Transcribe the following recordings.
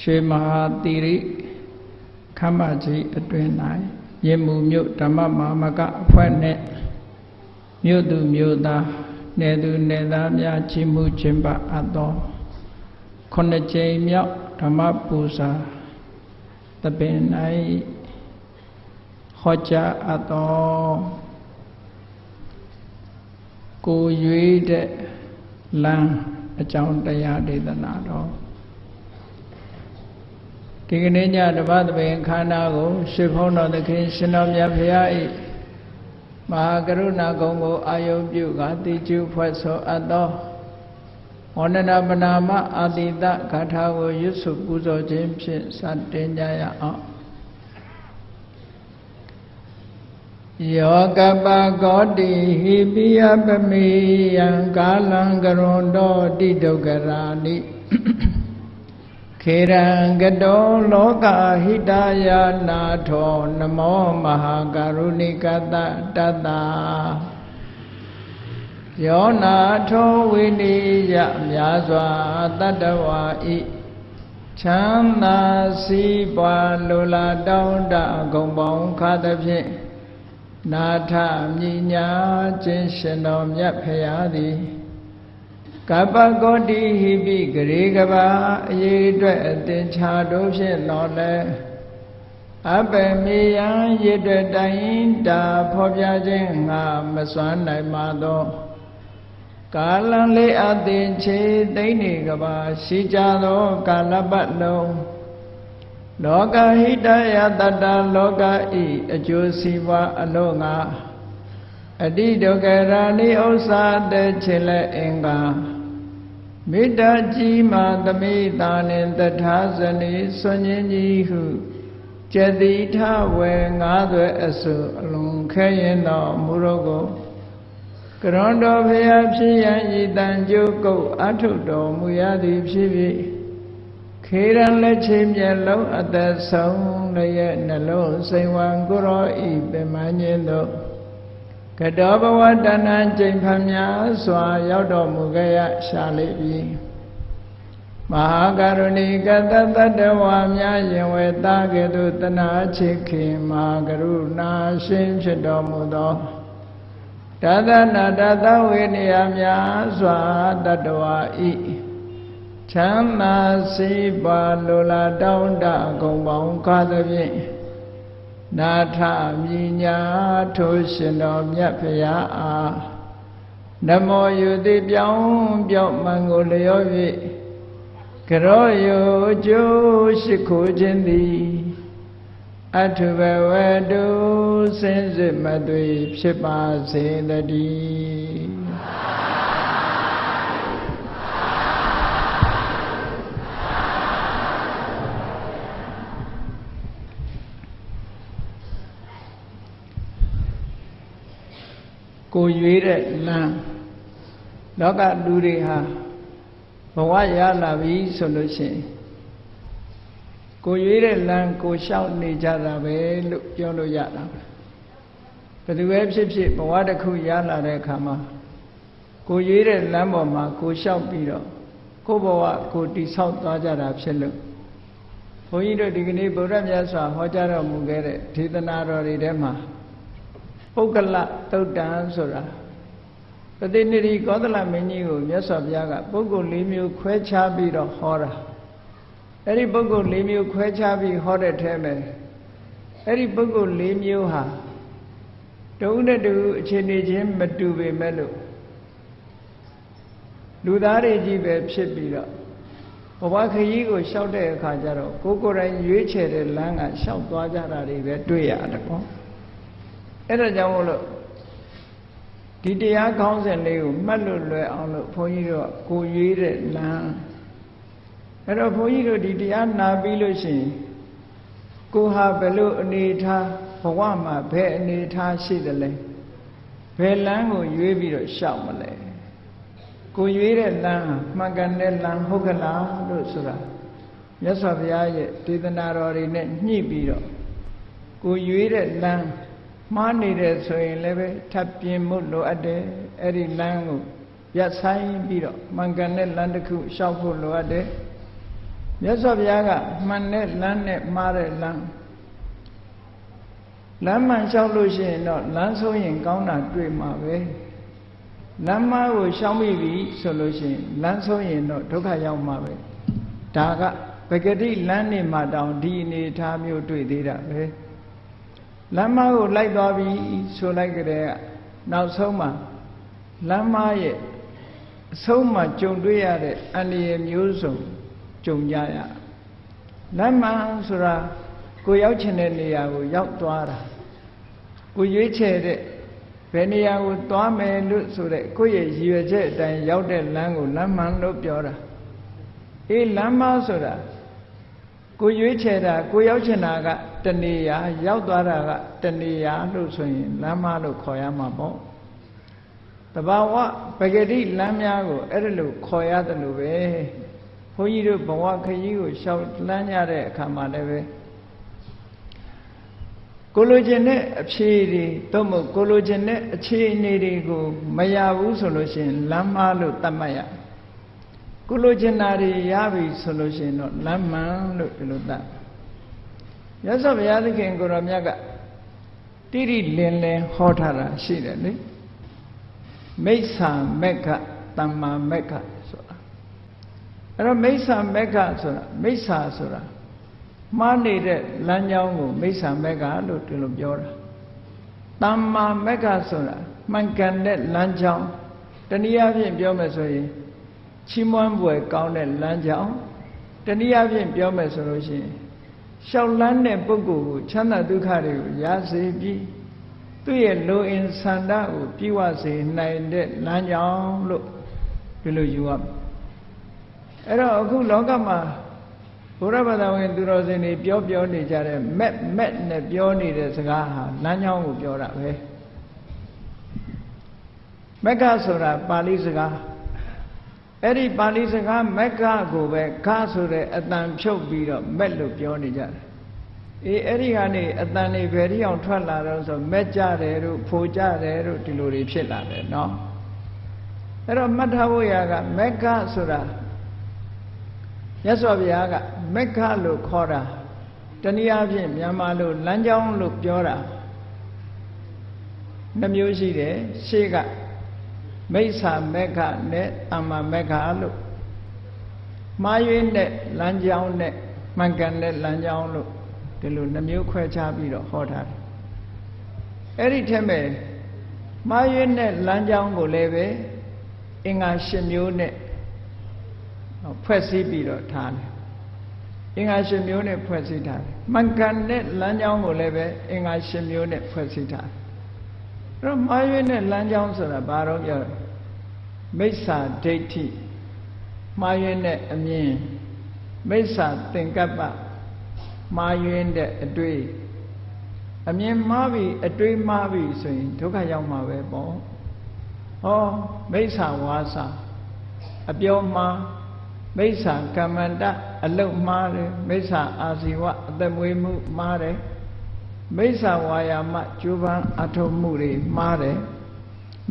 ရွှေမဟာတိရိခမ္မကြီးအတွင်၌ရင်းမှုမြို့ဓမ္မမာမကအဖွဲ့နှင့်မြို့သူမြို့သားနယ်သူနယ်သားများကြီးမှုခြင်းပအပ်သောခုနှစ်ကြိမ်မြောက်ဓမ္မပူဇာတပင်၌ဟောကြားအပ်သောကိုရွေးတဲ့လမ်းအကြောင်းတရားဒေသနာတော် ဒီကနေ့ညတပတ်သဘင်ခန္ဓာကိုရှ िख ုံးတော်သခင်ရှင်တော်မြတ်ဖရာ၏မဟာကရုဏာကုံကိုအာယုပြုကတိကျုဖွဲ့ဆိုအပ်သောဝန္ဒနာပနာမအာတိတဂါထာကိုရွတ်ဆိုပူဇော်ခြင်းဖြင့်စတင်ကြရအောင်ယောကပကောတိဟိပိယပမေယံကာလံကရွန်တောတိဒုက္ခရာနိ ခေရံကတောလောကဟိတယာနာထောနမောမဟာကရုဏိကတတတယောနာထောဝိနိယမြာစွာတတ္တဝါဤချမ်းသာစီးပွားလိုလားတောင်းတဂုံပေါင်းခါသဖြင့်နာထမြညာခြင်းရှင်တော်မြတ်ဖရာသည် ကပ္ပကောတိဟိပိဂရေကဘာအရေးအတွက်အသင်္ချာတို့ဖြင့်တော်လဲအပယ်မေယံရည်တွက်တိုင်းတာဖော်ပြခြင်းငါမစွမ်းနိုင်ပါသောကာလံလေးအသင်ချေသိမ့်နေကဘာရှိကြသောကာလပတ်လုံးလောကဟိတယတတလောကဤအကျိုးစီးပွားအလို့ငါအတိဒုက္ခရာနိဥ္စာတဲ့ချေလက်အင်္ဂါ မေတ္တာကြီးမှသမိတာနှင့်တထာဇနီဆွန်ញင်းကြီးဟုကျတိထဝေငါးသွဲအစုအလုံးခဲရင်တော်မူရောကိုကရွန်တော်ဖျားဖြစ်ရန်ဤတန်ကြုတ်ကုတ်အထုတော်မူရသည်ဖြစ်ဖြစ်ခေရန်လက်ချေမျက်လုံးအသက်ဆုံးလည်းနှလုံးစိမ်ဝံကိုရောဤပင်မညင်းတို့ ကတောဘဝတဏ္ဏကျိန်ဖများစွာ ရောက်တော်မူခဲ့ရရှာလိပြီမဟာကရုဏီကတတတဝါများရင်ဝေတာကဲ့သို့တနာချစ်ခင်မဟာကရုဏာရှင်ဖြစ်တော်မူသောတသနာတသဝေနေယများစွာတတဝါဤချမ်းသာစီပါလိုလားတောင်းတဂုံပေါင်းကားသဖြင့် နာထမြညာထိုးရှင်တော်မြတ်ဖရာအားနမောယုတိပြောင်းပြောင်းမှန်ကိုလျော၍ကရောယုကျိုးရှိခိုးခြင်းသည်အထုဘဝတုစင်စစ်မသွေဖြစ်ပါစေတည်း ကိုရွေးတဲ့လမ်းလောကလူတွေဟာဘဝရလာပြီဆိုလို့ရှိရင်ကိုရွေးတဲ့လမ်းကိုလျှောက်နေကြတာပဲလို့ပြောလို့ရတာဘယ်သူပဲဖြစ်ဖြစ်ဘဝတစ်ခုရလာတဲ့အခါမှာကိုရွေးတဲ့လမ်းပေါ်မှာကိုလျှောက်ပြီးတော့ကိုဘဝကိုတိဆောက်သွားကြတာဖြစ်လို့ဘုန်းကြီးတို့ဒီကနေ့ဗုဒ္ဓမြတ်စွာဟောကြားတော်မူခဲ့တဲ့ဒေသနာတော်တွေထဲမှာ ပုဂ္ဂလသုတ်တံဆိုတာပတိနိရိကောသလမင်းကြီးကိုမြတ်စွာဘုရားကပုဂ္ဂိုလ်၄မျိုးခွဲခြားပြီးတော့ဟောတာအဲ့ဒီပုဂ္ဂိုလ်၄မျိုးခွဲခြားပြီးဟောတဲ့ထဲမှာအဲ့ဒီပုဂ္ဂိုလ်၄မျိုးဟာတဦးနဲ့တဦးအခြေအနေချင်းမတူပေမဲ့လို့လူသားတွေကြီးပဲဖြစ်ပြီးတော့ဘဝခရီးကိုလျှောက်တဲ့အခါကျတော့ကိုယ်ကိုယ်တိုင်ရွေးချယ်တဲ့လမ်းကလျှောက်သွားကြတာတွေပဲတွေ့ရတယ်ပေါ့ အဲ့ဒါကြောင့်မို့လို့ဒီတရားကောင်းစဉ်လေးကိုမှတ်လို့လွယ်အောင်လို့ဘုန်းကြီးတို့ကိုရွေးတဲ့လမ်းအဲ့တော့ဘုန်းကြီးတို့ဒီတရားနာပြီးလို့ရှိရင်ကိုဟာဘယ်လိုအနေထားဘဝမှာဘယ်အနေထားရှိသလဲဘယ်လမ်းကိုရွေးပြီးတော့ရှောက်မလဲကိုရွေးတဲ့လမ်းဟာမှန်ကန်တဲ့လမ်းဟုတ်ကလားလို့ဆိုတာမြတ်စွာဘုရားရဲ့ဒေသနာတော်တွေနဲ့ညှိပြီးတော့ကိုရွေးတဲ့လမ်း မှားနေတယ်ဆိုရင်လည်းပဲထပ်ပြင်မှုလိုအပ်တယ်အဲ့ဒီလမ်းကိုရပ်ဆိုင်ပြီးတော့မှန်ကန်တဲ့လမ်းတစ်ခုရှောက်ဖို့လိုအပ်တယ်မြတ်စွာဘုရားကမှန်တဲ့လမ်းနဲ့မှားတဲ့လမ်းလမ်းမှန်လျှောက်လို့ရှိရင်တော့လမ်းဆုံးရင်ကောင်းတာတွေ့မှာပဲလမ်းမကိုရှောင်မိပြီဆိုလို့ရှိရင်လမ်းဆုံးရင်တော့ဒုက္ခရောက်မှာပဲဒါကပဂတိလမ်းနေမှာတောင်ဒီအနေထားမျိုးတွေ့သေးတာပဲ လမ်းမကိုလိုက်သွားပြီဆိုလိုက်ကြတဲ့နောက်ဆုံးမှာလမ်းမရဲ့အဆုံးမှာကြုံတွေ့ရတဲ့အန္တရာယ်မျိုးစုံကြုံကြရလမ်းမှန်ဆိုတာကိုရောက်ချင်တဲ့နေရာကိုရောက်သွားတာကိုရွေးချယ်တဲ့ဘယ်နေရာကိုသွားမယ်လို့ဆိုတဲ့ကိုယ့်ရဲ့ရည်ရွယ်ချက်အတိုင်းရောက်တဲ့လမ်းကိုလမ်းမှန်လို့ပြောတာအေးလမ်းမဆိုတာကိုရွေးချယ်တာကိုရောက်ချင်တာက တနေရာရောက်သွားတာကတနေရာလို့ဆိုရင်လမ်းမလို့ခေါ်ရမှာပေါ့တဘာဝပဂတိလမ်းများကိုအဲ့ဒါလို့ခေါ်ရတယ်လို့ပဲဘုန်းကြီးတို့ဘဝခရီးကိုရှောက်လန်းကြတဲ့အခါမှာလည်းပဲကိုလိုချင်တဲ့အဖြေတွေသို့မဟုတ်ကိုလိုချင်တဲ့အခြေအနေတွေကိုမရဘူးဆိုလို့ရှိရင်လမ်းမလို့သတ်မှတ်ရကိုလိုချင်တာတွေရပြီဆိုလို့ရှိရင်တော့လမ်းမှန်လို့ဒီလိုသတ် ရသော်ဘုရားသခင်ကိုရောမြတ်ကတိတိလင်းလင်းဟောထားတာရှိတယ်လေမိစ္ဆာမက္ခတမ္မာမက္ခဆိုတာအဲ့တော့မိစ္ဆာမက္ခဆိုတာမိစ္ဆာဆိုတာမှားနေတဲ့လမ်းကြောင်းကိုမိစ္ဆာမက္ခလို့ဒီလိုပြောတာတမ္မာမက္ခဆိုတာမှန်ကန်တဲ့လမ်းကြောင်းတနည်းအားဖြင့်ပြောမယ်ဆိုရင်ချီးမွမ်းဖွယ်ကောင်းတဲ့လမ်းကြောင်းတနည်းအားဖြင့်ပြောမယ်ဆိုလို့ရှိရင် ရှောက်လန်းတဲ့ပုဂ္ဂိုလ်ကိုချမ်းသာဒုက္ခတွေကိုရစေပြီးသူ့ရဲ့လိုအင်ဆန္ဒကိုပြည့်ဝစေနိုင်တဲ့လမ်းကြောင်းလို့ဒီလိုယူရမယ်အဲ့တော့အခုလောကမှာဘုရားဘာသာဝင်သူတော်စင်တွေပြောပြောနေကြတဲ့မက်မက်နဲ့ပြောနေတဲ့စကားဟာလမ်းကြောင်းကိုပြောတာပဲမက္ခဆိုတာပါဠိစကား အဲ့ဒီပါဠိစကားမက္ခကိုပဲခဆိုတဲ့အတန်ဖြုတ်ပြီးတော့မက်လို့ပြောနေကြတယ်အေးအဲ့ဒီကနေအတန်တွေဘယ်တိအောင်ထွက်လာတော့ဆိုမက်ကြတယ်တို့ဖိုကြတယ်တို့ဒီလိုတွေဖြစ်လာတယ်နော်အဲ့တော့မှတ်ထားဖို့ရကမက္ခဆိုတာမြတ်စွာဘုရားကမက္ခလို့ခေါ်တာတနည်းအားဖြင့်မြန်မာလိုလမ်းကြောင်းလို့ပြောတာနှမျိုးရှိတယ်ရှေ့က မိစ္ဆာမက္ခနဲ့တမ္မာမက္ခလို့မှားယွင်းတဲ့လမ်းကြောင်းနဲ့မှန်ကန်တဲ့လမ်းကြောင်းလို့ဒီလိုနှမျိုးခွဲခြားပြီးတော့ဟောထားတယ်အဲ့ဒီထက်မဲ့မှားယွင်းတဲ့လမ်းကြောင်းကိုလည်းပဲအင်္ဂါ၈မျိုးနဲ့ဖွဲ့စည်းပြီးတော့ထားတယ်အင်္ဂါ၈မျိုးနဲ့ဖွဲ့စည်းထားတယ်မှန်ကန်တဲ့လမ်းကြောင်းကိုလည်းပဲအင်္ဂါ၈မျိုးနဲ့ဖွဲ့စည်းထားတယ်အဲ့ တော့မှားယွင်းတဲ့လမ်းကြောင်းဆိုတာဘာတော့ပြောမိစ္ဆာဒိဋ္ဌိမှားယွင်းတဲ့အမြင်မိစ္ဆာသင်္ကပ္ပမှားယွင်းတဲ့အတွေ့အမြင်မှားပြီအတွေ့မှားပြီဆိုရင်ဒုက္ခရောက်မှာပဲပေါ့ဟောမိစ္ဆာဝါစာအပြောမှားမိစ္ဆာကမ္မန္တအလုတ်မှားတယ်မိစ္ဆာအာဇီဝအသက်မွေးမှုမှားတယ် မိစ္ဆာဝါယာမကျိုးပန်းအထုံမှုတွေမှားတယ်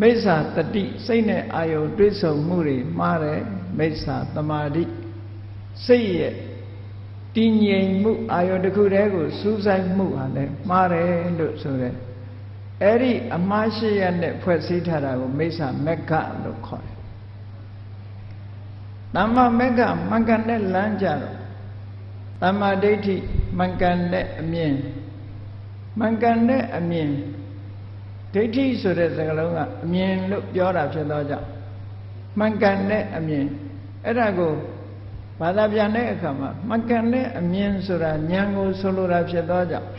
မိစ္ဆာတတိစိတ်နဲ့အာယုံတွိဆုံမှုတွေမှားတယ်မိစ္ဆာတမာတိစိတ်ရဲ့တည်ငြိမ်မှုအာယုံတစ်ခုတည်းကိုစူးစိုက်မှုဟာလည်းမှားတယ်လို့ဆိုတယ်အဲ့ဒီအမှားရှိရနဲ့ဖွဲ့စည်းထားတာကိုမိစ္ဆာမက္ခလို့ခေါ်တယ်တမ္မာမက္ခမှန်ကန်တဲ့လမ်းကြတော့တမ္မာဒိဋ္ဌိမှန်ကန်တဲ့အမြင် မှန်ကန်တဲ့အမြင်ဒိဋ္ဌိဆိုတဲ့စကားလုံးကအမြင်လို့ပြောတာဖြစ်သောကြောင့်မှန်ကန်တဲ့အမြင်အဲ့ဒါကိုဘာသာပြန်တဲ့အခါမှာမှန်ကန်တဲ့အမြင်ဆိုတာဉာဏ်ကိုဆိုလိုတာဖြစ်သောကြောင့်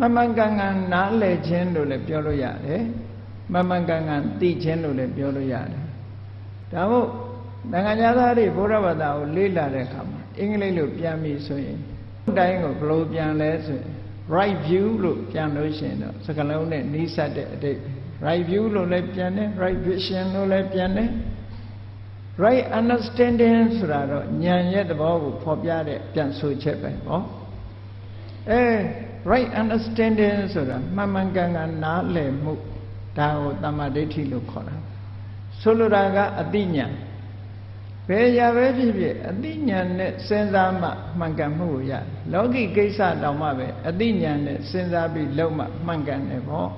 မမှန်ကန်ကန်နားလည်ခြင်းလို့လည်းပြောလို့ရတယ်မမှန်ကန်ကန်သိခြင်းလို့လည်းပြောလို့ရတယ်ဒါမို့နိုင်ငံသားတွေဘုရားဘာသာကိုလေ့လာတဲ့အခါမှာအင်္ဂလိပ်လိုပြန်ပြီဆိုရင်တိုင်းကိုဘယ်လိုပြန်လဲဆိုရင် right view လို့ပြန်လို့ရှိရင်တော့စကားလုံးနဲ့နီးစပ်တဲ့အတိတ် right view လို့လည်းပြန်တယ် right vision လို့လည်းပြန်တယ် right understanding ဆိုတာတော့ဉာဏ်ရဲ့သဘောကိုဖော်ပြတဲ့ပြန်ဆိုချက်ပဲဟောအဲ right understanding ဆိုတာမှန်မှန်ကန်ကန်နားလည်မှုဒါကိုတမ္မာဒိဋ္ဌိလို့ခေါ်တာဆိုလိုတာကအတိညာ ဘယ်ရာပဲဖြစ်ဖြစ်အသိဉာဏ်နဲ့စဉ်းစားမှမှန်ကန်မှုကိုရလောကီကိစ္စတောင်မှပဲအသိဉာဏ်နဲ့စဉ်းစားပြီးလုံးမှမှန်ကန်တယ်ပေါ့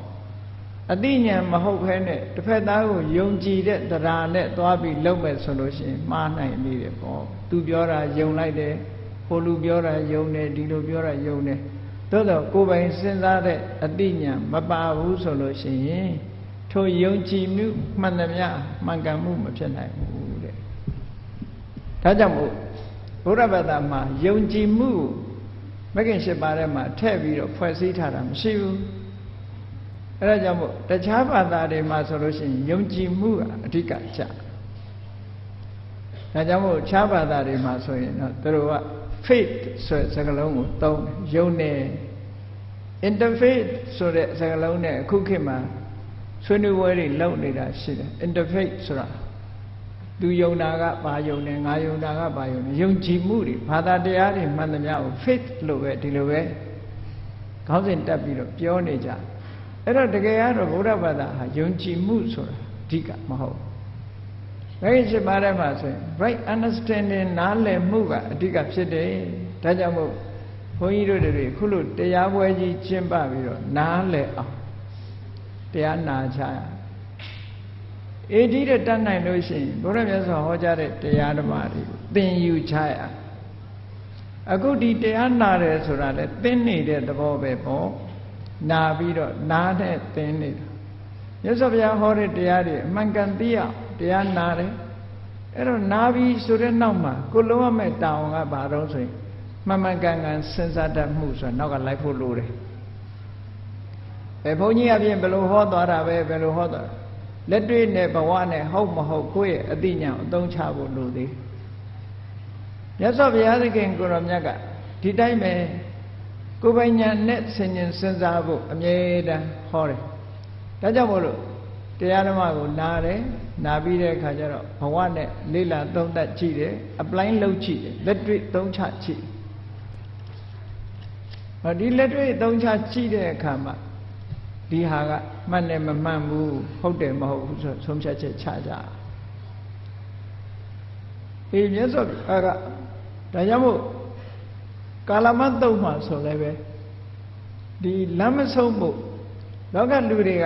အသိဉာဏ်မဟုတ်ဘဲနဲ့တစ်ဖက်သားကိုယုံကြည်တဲ့တရားနဲ့သွားပြီးလုံးမဲ့ဆိုလို့ရှိရင်မှားနိုင်နေတယ်ပေါ့သူပြောတာယုံလိုက်တယ်ဟိုလူပြောတာယုံတယ်ဒီလိုပြောတာယုံတယ်သို့တော့ကိုယ်ပိုင်စဉ်းစားတဲ့အသိဉာဏ်မပါဘူးဆိုလို့ရှိရင်ထိုယုံကြည်မှုမှန်သမျှမှန်ကန်မှုမဖြစ်နိုင်ဘူးတဲ့ ဒါကြောင့်မို့ဘုရားဘာသာမှာယုံကြည်မှုမဂ္ဂင်၈ပါးထဲမှာထည့်ပြီးတော့ဖွဲ့စည်းထားတာမရှိဘူးအဲဒါကြောင့်မို့တခြားဘာသာတွေမှာဆိုလို့ရှိရင်ယုံကြည်မှုကအဓိကကျဒါကြောင့်မို့ခြားဘာသာတွေမှာဆိုရင်တော့သူတို့က faith ဆိုတဲ့စကားလုံးကိုသုံးယုံနေ interfaith ဆိုတဲ့စကားလုံးနဲ့အခုခေတ်မှာဆွေးနွေးပွဲတွေလုပ်နေတာရှိတယ် interfaith ဆိုတာ သူယုံတာကဘာယုံတယ်ငါယုံတာကဘာယုံတယ်ယုံကြည်မှုတွေဘာသာတရားတွေမှန်သမျှကို faith လို့ပဲဒီလိုပဲခေါင်းစဉ်တက်ပြီးတော့ပြောနေကြအဲ့တော့တကယ်ကတော့ဗုဒ္ဓဘာသာဟာယုံကြည်မှုဆိုတာအဓိကမဟုတ်ဘယ်ရှိပါတဲ့မှာဆိုရင် right understanding နားလည်မှုကအဓိကဖြစ်တယ်ဒါကြောင့်မို့ဘုန်းကြီးတို့တွေခုလိုတရားပွဲကြီးကျင့်ပပြီးတော့နားလည်အောင်တရားနာချရ အေဒီတဲ့တတ်နိုင်လို့ရှိရင်ဘုရားမြတ်စွာဟောကြားတဲ့တရားဓမ္မတွေကိုသင်ယူချရအခုဒီတရားနာတယ်ဆိုတာလေသင်နေတဲ့သဘောပဲပေါ့နာပြီးတော့နားနဲ့သင်နေတာမြတ်စွာဘုရားဟောတဲ့တရားတွေအမှန်ကန်သိရတရားနာတယ်အဲ့တော့နာပြီးဆိုတဲ့နောက်မှာကိုလုံးဝမဲ့တောင်းကဘာတော့ဆိုရင်မှန်မှန်ကန်ကန်စဉ်းစားတတ်မှုဆိုတော့နောက်ကလိုက်ဖို့လိုတယ်ဘယ်ဘုန်းကြီးအပြင်ဘယ်လိုဟောသွားတာပဲဘယ်လိုဟောသွား လက်တွေ့နဲ့ဘဝနဲ့ဟုတ်မဟုတ်ကိုယ့်ရဲ့အသိဉာဏ်အသုံးချဖို့လိုသေးမြတ်စွာဘုရားသခင်ကိုရောမြတ်ကဒီတိုင်းပဲကိုယ်ပိုင်ဉာဏ်နဲ့ဆင်ញင်စဉ်းစားဖို့အမြဲတမ်းဟောတယ်ဒါကြောင့်မို့လို့တရားဓမ္မကိုနားတယ်နာပြီးတဲ့အခါကျတော့ဘဝနဲ့လေ့လာသုံးသပ်ကြည့်တယ် apply လုပ်ကြည့်တယ်လက်တွေ့သုံးချကြည့်ဟောဒီလက်တွေ့သုံးချကြည့်တဲ့အခါမှာ ဒီဟာကမှတ်တယ်မမှန်ဘူးဟုတ်တယ်မဟုတ်ဘူးဆိုဆုံးဖြတ်ချက်ချကြအေးမြတ်စွာဘုရားကဒါကြောင့်မို့ကာလမတ်တုံမှာဆိုလည်းပဲဒီလမ်းမဆုံးဖို့လောကလူတွေက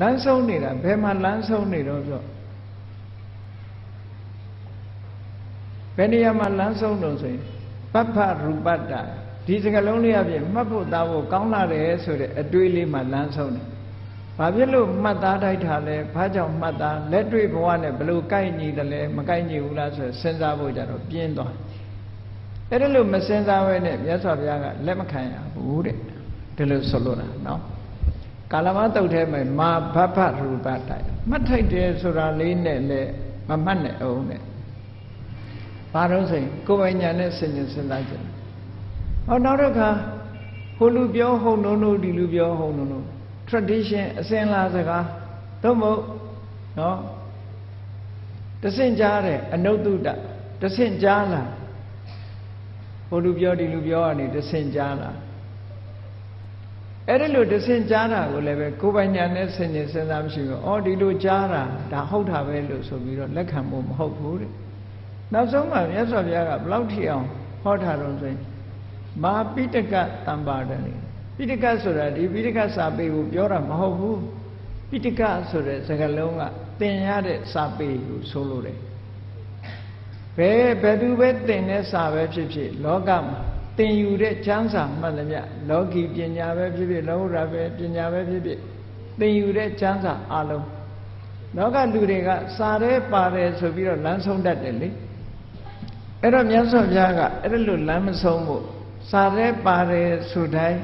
လမ်းဆုံးနေတာဘယ်မှာလမ်းဆုံးနေတော့ဆိုဘယ်နေရာမှာလမ်းဆုံးတော့ဆိုရင်ပပ္ဖရူပတ္တ ဒီစကလုံးလေးအပြင်မှတ်ဖို့သားဖို့ကောင်းလာတယ်ဆိုတဲ့အတွေးလေးမှလမ်းဆုံးတယ်။ဘာဖြစ်လို့မှတ်သားတိုက်တာလဲ။ဘာကြောင့်မှတ်သားလက်တွေ့ဘဝနဲ့ဘလို့ကိုက်ညီတယ်လဲမကိုက်ညီဘူးလားဆိုစဉ်းစားဖို့ကြတော့ပြင်းသွား။အဲ့ဒါလို့မစဉ်းစားဘဲနဲ့မြတ်စွာဘုရားကလက်မခံရဘူးတဲ့။ဒီလိုဆိုလို့တာနော်။ကာလမတုတ်ထဲမှာမာဘဘရူပတိုက်မှတ်ထိုက်တယ်ဆိုတာလေးနဲ့လည်းမမှတ်နဲ့အောင်နဲ့။ဘာလို့ဆိုရင်ကိုယ်ပိုင်ညာနဲ့စဉ်းကျင်စဉ်းစားကြတယ် ဟောနောက်တစ်ခါဟိုလူပြောဟုတ်နုံနုံဒီလူပြောဟုတ်နုံနုံ tradition အစဉ်လာစကားသို့မဟုတ်နော်တဆင့်ကြားတယ်အနုတ္တုတတဆင့်ကြားလာဟိုလူပြောဒီလူပြောကနေတဆင့်ကြားလာအဲ့ဒီလိုတဆင့်ကြားတာကိုလည်းပဲကိုယ်ပိုင်ညာနဲ့ဆင်ញင်စဉ်းစားမရှိဘူး။အော်ဒီလိုကြားတာဒါဟုတ်တာပဲလို့ဆိုပြီးတော့လက်ခံဖို့မဟုတ်ဘူးတဲ့။နောက်ဆုံးမှမြတ်စွာဘုရားကဘလောက်ထိအောင်ဟောထားတော့ဆိုရင် မာပိတကတံပါဒနေပိတကဆိုတာဒီပိတကစာပေကိုပြောတာမဟုတ်ဘူးပိတကဆိုတဲ့စကားလုံးကသင်ရတဲ့စာပေကိုဆိုလိုတယ်ဘယ်ဘယ်သူပဲသင်တဲ့စာပဲဖြစ်ဖြစ်လောကမှာသင်ယူတဲ့ကျမ်းစာမှန်သမျှလောကီပညာပဲဖြစ်ဖြစ်လောကုတ္တရာပဲပညာပဲဖြစ်ဖြစ်သင်ယူတဲ့ကျမ်းစာအလုံးလောကလူတွေကစာရဲပါတယ်ဆိုပြီးတော့လမ်းဆုံးတတ်တယ်လေအဲ့တော့မြတ်စွာဘုရားကအဲ့ဒါလို့လမ်းမဆုံးဖို့ စာရဲပါတယ်ဆိုတိုင်း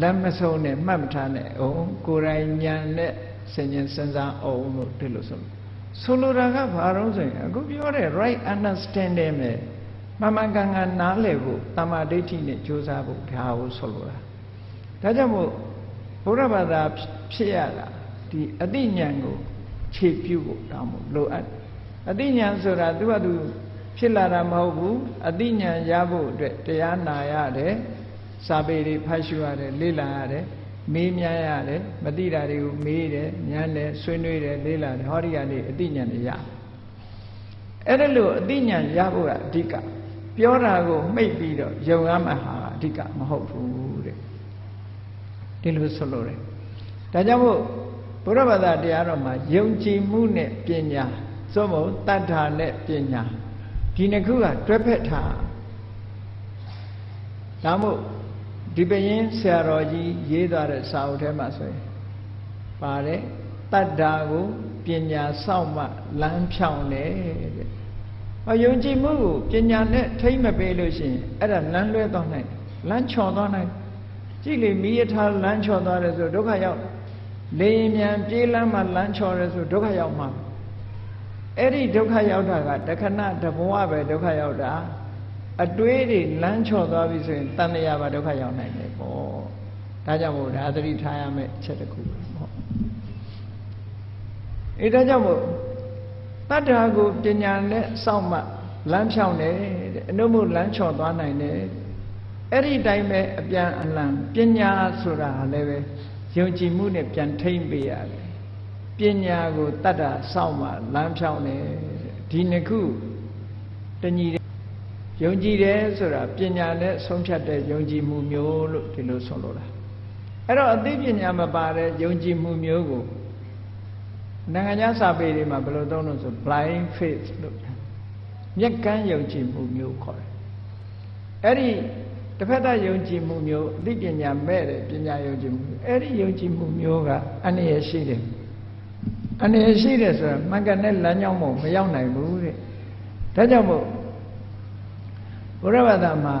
လက်မဆုံးနဲ့မှတ်မထားနဲ့အောင်ကိုယ်တိုင်ဉာဏ်နဲ့ဆင်ញင်စဉ်းစားအောင်လို့ဒီလိုဆိုဆိုလိုတာကဘာလို့ဆိုရင်အခုပြောတဲ့ right understanding နဲ့မမှန်ကန်ကန်နားလည်ဖို့တမာဒိဋ္ဌိနဲ့ကြိုးစားဖို့ဒါကိုဆိုလိုတာဒါကြောင့်မို့ဘုရားဘာသာဖြစ်ရတာဒီအတိညာဏ်ကိုခြေပြုဖို့တောင်းဖို့လိုအပ်အတိညာဏ်ဆိုတာသူကသူ ဖြစ်လာတာမဟုတ်ဘူးအသိဉာဏ်ရဖို့အတွက်တရားနာရတယ်စာပေတွေဖတ်ရှုရတယ်လေ့လာရတယ်မေးမြန်းရတယ်မသိတာတွေကိုမေးတယ်ဉာဏ်နဲ့ဆွေးနွေးတယ်လေ့လာတယ်ဟောဒီကနေအသိဉာဏ်တွေရအဲ့ဒါလို့အသိဉာဏ်ရဖို့ကအဓိကပြောတာကိုမှိတ်ပြီးတော့ယုံရမှဟာအဓိကမဟုတ်ဘူးတဲ့ဒီလိုဆိုလို့တယ်ဒါကြောင့်မို့ဘုရားဘာသာတရားတော်မှာယုံကြည်မှုနဲ့ပညာသို့မဟုတ်တတ္ထာနဲ့ပညာ ဒီနှစ်ခုကတွဲဖက်ထားဒါမို့ဒီပရင်ဆရာတော်ကြီးရေးသွားတဲ့စာအုပ်ထဲမှာဆိုရင်ပါတယ်တတ္တာကိုပညာစောင့်မှလမ်းဖြောင်းတယ်တဲ့။အယုံကြည်မှုကိုပညာနဲ့ထိမ့်မပေးလို့ရှိရင်အဲ့ဒါလမ်းလွဲသွားနိုင်တယ်။လမ်းချော်သွားနိုင်တယ်။ကြည့်လေမိရထားလမ်းချော်သွားတယ်ဆိုဒုက္ခရောက်လေရင်မြန်ပြေးလမ်းမှလမ်းချော်တယ်ဆိုဒုက္ခရောက်မှာ အဲ့ဒီဒုက္ခရောက်တာကတခဏတဘဝပဲဒုက္ခရောက်တာအတွေးတွေလမ်းချော်သွားပြီဆိုရင်တဏှာပါဒုက္ခရောက်နိုင်တယ်ပေါ့ဒါကြောင့်မို့ဒါသတိထားရမယ့်ချက်တစ်ခုပေါ့အဲဒါကြောင့်မို့တတ္ထာကိုပညာနဲ့စောင့်မှလမ်းဖြောင်းတယ်တဲ့အနုမို့လမ်းချော်သွားနိုင်တယ်အဲ့ဒီတိုင်းပဲအပြန်အလှန်ပညာဆိုတာလည်းပဲယုံကြည်မှုနဲ့ပြန်ထိမ့်ပေးရတယ် ပညာကိုတတ္တစောင့်မှလမ်းဖြောင်းတယ်ဒီနှစ်ခုတညီယုံကြည်တယ်ဆိုတာပညာနဲ့ဆုံးဖြတ်တဲ့ယုံကြည်မှုမျိုးလို့ဒီလိုဆိုလိုတာအဲ့တော့အသိပညာမပါတဲ့ယုံကြည်မှုမျိုးကိုနိုင်ငံခြားစာပေတွေမှာဘယ်လိုသုံးလို့ဆို blind faith လို့မျက်ကန်းယုံကြည်မှုမျိုးခေါ်တယ်အဲ့ဒီတစ်ဖက်သားယုံကြည်မှုမျိုးအသိပညာမဲ့တဲ့ပညာယုံကြည်မှုအဲ့ဒီယုံကြည်မှုမျိုးကအနည်းရရှိတယ် အနည်းရရှိတယ်ဆိုတာမှန်ကန်တဲ့လမ်းကြောင်းမို့မရောက်နိုင်ဘူးတဲ့ဒါကြောင့်မို့ဘုရားဘာသာမှာ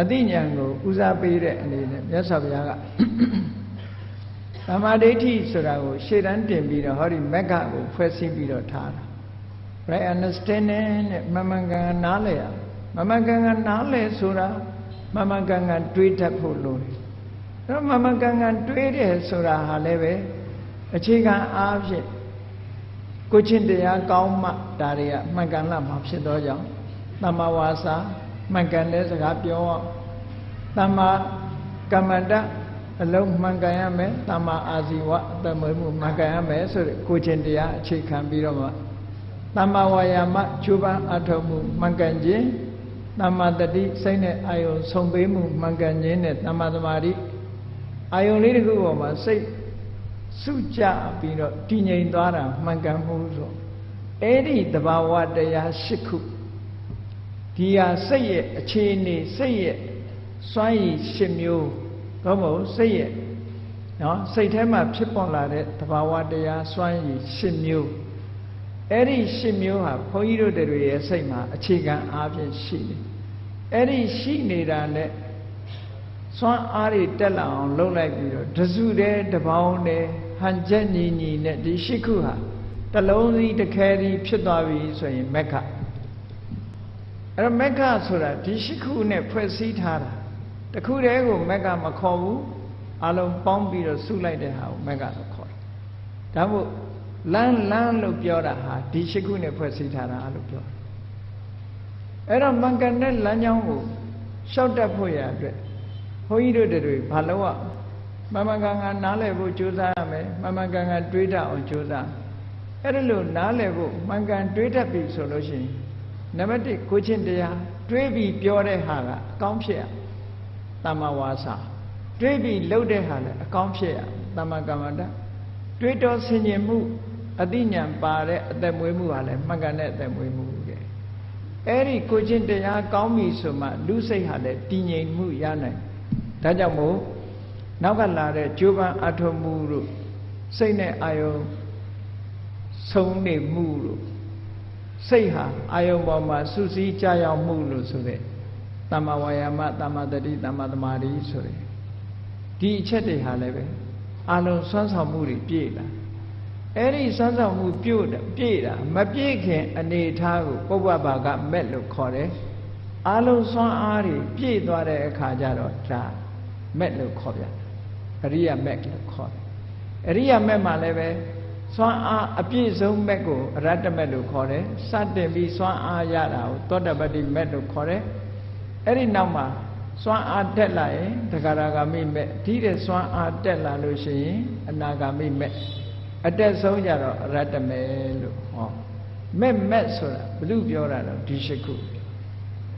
အသိဉာဏ်ကိုဦးစားပေးတဲ့အနေနဲ့မြတ်စွာဘုရားကသမာဓိဋ္ဌိဆိုတာကိုရှေ့တန်းတင်ပြီးတော့ဟောဒီမက္ခကိုဖွဲ့စည်းပြီးတော့ထားတာ right understanding နဲ့မမှန်ကန်နားလည်ရမမှန်ကန်ကန်နားလည်ဆိုတာမမှန်ကန်ကန်တွေးတတ်ဖို့လိုတယ်အဲ့တော့မမှန်ကန်ကန်တွေးတယ်ဆိုတာဟာလည်းပဲအခြေခံအားဖြင့် ကိုချင်းတရားကောင်းမှဒါတွေကမှန်ကန်လာမှာဖြစ်သောကြောင့်တမ္မာဝါစာမှန်ကန်တဲ့စကားပြောတမ္မာကမ္မန္တအလုံးမှန်ကန်ရမယ်တမ္မာအာဇီဝအတမွေမှုမှန်ကန်ရမယ်ဆိုတဲ့ကိုချင်းတရားအခြေခံပြီးတော့မှတမ္မာဝါယာမချူပန်းအထောက်မှုမှန်ကန်ခြင်းတမ္မာတတိစိတ်နဲ့အာယုံဆုံပေးမှုမှန်ကန်ခြင်းနဲ့တမ္မာသမာဓိအာယုံလေးတစ်ခုပေါ်မှာစိတ် စုကြပြီးတော့တည်ငြိမ်သွားတာမှန်ကန်မှုဆိုအဲ့ဒီတဘာဝတရား၈ခုဒီဟာစိတ်ရဲ့အခြေအနေစိတ်ရဲ့စွမ်းရည်၈မျိုးတော့မဟုတ်စိတ်ရဲ့နော်စိတ်ထဲမှာဖြစ်ပေါ်လာတဲ့တဘာဝတရားစွမ်းရည်၈မျိုးအဲ့ဒီ၈မျိုးဟာဘုန်းကြီးတို့တွေရဲ့စိတ်မှာအခြေခံအားဖြင့်ရှိတယ်အဲ့ဒီရှိနေတာနဲ့စွမ်းအားတွေတက်လာအောင်လုပ်လိုက်ပြီးတော့တစုတည်းတပေါင်းတည်း ဟန်ချက်ညီညီနဲ့ဒီရှိခုဟာတလုံးစီတစ်ခဲစီဖြစ်သွားပြီဆိုရင်မက္ခအဲ့တော့မက္ခဆိုတာဒီရှိခုနဲ့ဖွဲ့စည်းထားတာတခုတည်းကိုမက္ခမခေါ်ဘူးအလုံးပေါင်းပြီးတော့စုလိုက်တဲ့ဟာကိုမက္ခလို့ခေါ်တယ်ဒါမို့လမ်းလမ်းလို့ပြောတာဟာဒီရှိခုနဲ့ဖွဲ့စည်းထားတာလို့ပြောတယ်အဲ့တော့မင်္ဂန်တဲ့လမ်းကြောင်းကိုရှောက်တတ်ဖို့ရအတွက်ဘုန်းကြီးတို့တွေဘာလို့อ่ะ မမကန်ကန်နားလည်ဖို့ကြိုးစားရမယ်မမကန်ကန်တွေးတတ်အောင်ကြိုးစားအဲ့ဒါလို့နားလည်ဖို့မှန်ကန်တွေးတတ်ပြီဆိုလို့ရှိရင်နံပါတ်1ကိုချင်းတရားတွေးပြီးပြောတဲ့ဟာကအကောင်းဖြစ်ရတမ္မာဝါစာတွေးပြီးလုပ်တဲ့ဟာလည်းအကောင်းဖြစ်ရတမ္မာကမ္မန္တတွေးတော်ဆင်ញင်မှုအသိဉာဏ်ပါတဲ့အသက်မွေးမှုဟာလည်းမှန်ကန်တဲ့အသက်မွေးမှုတဲ့အဲ့ဒီကိုချင်းတရားကောင်းပြီဆိုမှလူစိတ်ဟာလည်းတည်ငြိမ်မှုရနိုင်ဒါကြောင့်မို့ နောက်ကလာတဲ့ကြိုးပမ်းအထုံးမှုတို့စိတ်နဲ့အာယုံဆုံးနေမှုတို့စိတ်ဟာအာယုံပေါ်မှာစူးစီးကြရောက်မှုလို့ဆိုတဲ့တမ္မာဝါယာမတမ္မာတတိတမ္မာသမာဓိဆိုတဲ့ဒီအချက်တွေဟာလည်းပဲအလုံးစွမ်းဆောင်မှုတွေပြည့်လာအဲ့ဒီစွမ်းဆောင်မှုပြည့်တာပြည့်တာမပြည့်ခင်အနေထားကိုပုဗ္ဗဘာကမက်လို့ခေါ်တယ်အလုံးစွမ်းအားတွေပြည့်သွားတဲ့အခါကျတော့ဒါမက်လို့ခေါ်ပြ အရိယမက်လို့ခေါ်တယ်အရိယမက်မှာလည်းပဲစွမ်းအားအပြည့်စုံမက်ကိုအရတ္တမက်လို့ခေါ်တယ်စတင်ပြီးစွမ်းအားရတာကိုသောတပတ္တိမက်လို့ခေါ်တယ်အဲ့ဒီနောက်မှာစွမ်းအားတက်လာရင်တဂရဂါမိမက်ဒီတဲ့စွမ်းအားတက်လာလို့ရှိရင်အနာဂါမိမက်အတက်ဆုံးကြတော့အရတ္တမေလို့ဟောမဲ့မဲ့ဆိုတာဘု து ပြောတာတော့ဒီရှိခု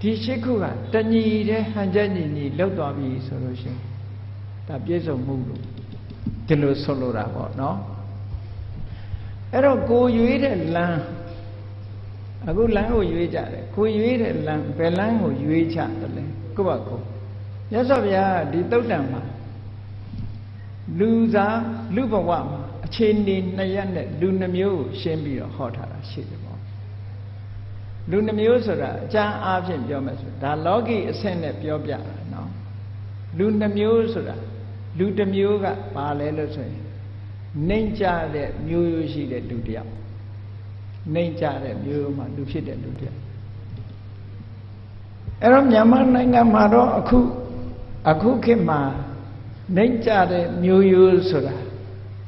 ဒီရှိခုကတညီတဲ့ဟန်ချက်ညီညီလောက်သွားပြီဆိုလို့ရှိရင် ဒါပြည့်စုံမှုလို့ဒီလိုဆိုလိုတာပေါ့နော်အဲ့တော့ကိုရွေးတဲ့လမ်းအခုလမ်းကိုရွေးကြတယ်ကိုရွေးတဲ့လမ်းဘယ်လမ်းကိုရွေးချတယ်လဲကိုယ့်ဘာကိုမြတ်စွာဘုရားဒီတုတ်တံမှာလူသားလူဘဝမှာအခြေအနေနှစ်ရက်နဲ့လူနှမျိုးကိုရှင်းပြီးတော့ဟောထားတာရှိတယ်ပေါ့လူနှမျိုးဆိုတာအကျမ်းအားဖြင့်ပြောမယ်ဆိုဒါလောကီအဆင့်နဲ့ပြောပြတာနော်လူနှမျိုးဆိုတာ လူတစ်မျိုးကဘာလဲလို့ဆိုရင်နှိမ့်ကြတဲ့မျိုးရိုးရှိတဲ့လူတစ်ယောက်နှိမ့်ကြတဲ့မျိုးရိုးမှာလူဖြစ်တဲ့လူတစ်ယောက်အဲ့တော့မြန်မာနိုင်ငံမှာတော့အခုအခုခေတ်မှာနှိမ့်ကြတဲ့မျိုးရိုးဆိုတာ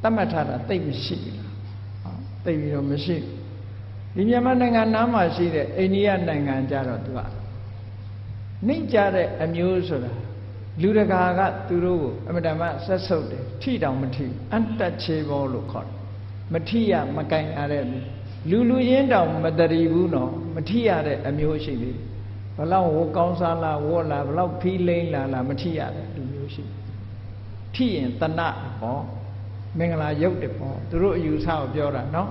သတ်မှတ်ထားတာတိတ်မရှိဘူးလားဟောတိတ်ပြီးတော့မရှိဒီမြန်မာနိုင်ငံနားမှာရှိတဲ့အိန္ဒိယနိုင်ငံကြတော့သူကနှိမ့်ကြတဲ့အမျိုးဆိုတာ လူတကာကသူတို့ကိုအမတမဆက်ဆုပ်တယ်ထိတောင်မထိအန်တချေဘောလို့ခေါ်တယ်မထိရမကင်ရတဲ့လူလူချင်းတောင်မတရီဘူးနော်မထိရတဲ့အမျိုးရှိသေးဘလောက်ဝကောင်းစားလားဝေါ်လားဘလောက်ဖီးလိမ့်လားလားမထိရတဲ့လူမျိုးရှိထိရင်တဏဟောမင်္ဂလာရုပ်တယ်ပေါ့သူတို့အယူဆကိုပြောတာနော်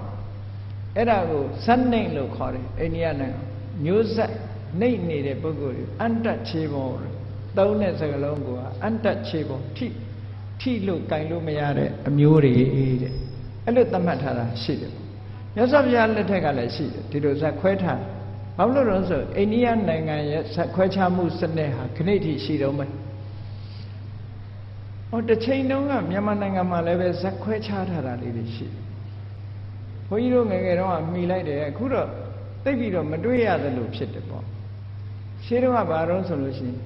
အဲ့ဒါကိုဇတ်နှိမ့်လို့ခေါ်တယ်အိန္ဒိယနိုင်ငံမျိုးဆက်နှိမ့်နေတဲ့ပုဂ္ဂိုလ်တွေအန်တချေဘော သုံးတဲ့စကားလုံးကအန်တချေဘောထိထိလို့ကင်လို့မရတဲ့အမျိုးတွေတဲ့အဲ့လိုသတ်မှတ်ထားတာရှိတယ်မြတ်စွာဘုရားလက်ထက်ကလည်းရှိတယ်ဒီလိုဇက်ခွဲထားဘာလို့လဲဆိုအိန္ဒိယနိုင်ငံရဲ့ဇက်ခွဲခြားမှုစနစ်ဟာခဏိတိရှိတော့မယ်ဟောတစ်ချိန်တုန်းကမြန်မာနိုင်ငံမှာလည်းပဲဇက်ခွဲခြားထားတာလေးတွေရှိတယ်ဘုန်းကြီးတို့ငယ်ငယ်တုန်းကမိလိုက်တယ်အခုတော့သိပြီးတော့မတွေ့ရသလိုဖြစ်တယ်ပေါ့ရှင်းတော့ကဘာတော့ဆိုလို့ရှိရင်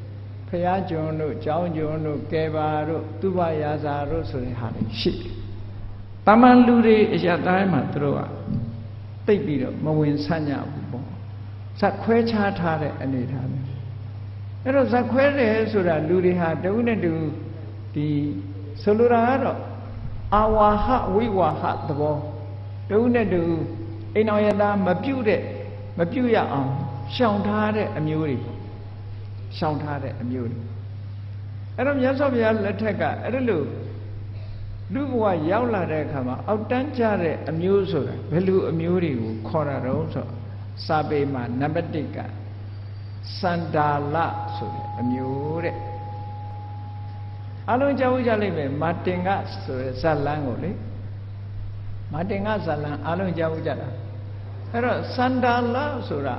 ဖရာကျွန်တို့ကျောင်းကျွန်တို့ကဲပါတို့သူဘရာဇာတို့ဆိုတဲ့ဟာတွေရှိတယ်။တမန်လူတွေအရာတိုင်းမှာသူတို့ကသိပြီးတော့မဝင်ဆန့်ကြဘူးပေါ့။ဇက်ခွဲခြားထားတဲ့အနေထားမျိုး။အဲ့တော့ဇက်ခွဲတယ်ဆိုတာလူတွေဟာတဝိနဲ့တူဒီဆိုလိုတာကတော့အာဝါဟဝိဝါဟသဘောတဝိနဲ့တူအိမ်တော်ရသားမပြုတ်တဲ့မပြုတ်ရအောင်ရှောင်ထားတဲ့အမျိုးတွေ ရှောင်ထားတဲ့အမျိုးတွေအဲ့တော့မြတ်စွာဘုရားလက်ထက်ကအဲ့ဒါလို့လူဘဝရောက်လာတဲ့အခါမှာအောက်တန်းကျတဲ့အမျိုးဆိုတာဘယ်လိုအမျိုးတွေကိုခေါ်တာတော့ဆိုစာပေမှာနံပါတ်1ကစန္ဒာလဆိုတဲ့အမျိုးတဲ့အလုံးကြောက်ကြလိမ့်မယ်မာတင်ကဆိုတဲ့ဇတ်လန်းကိုလေမာတင်ကဇတ်လန်းအလုံးကြောက်ကြတာအဲ့တော့စန္ဒာလဆိုတာ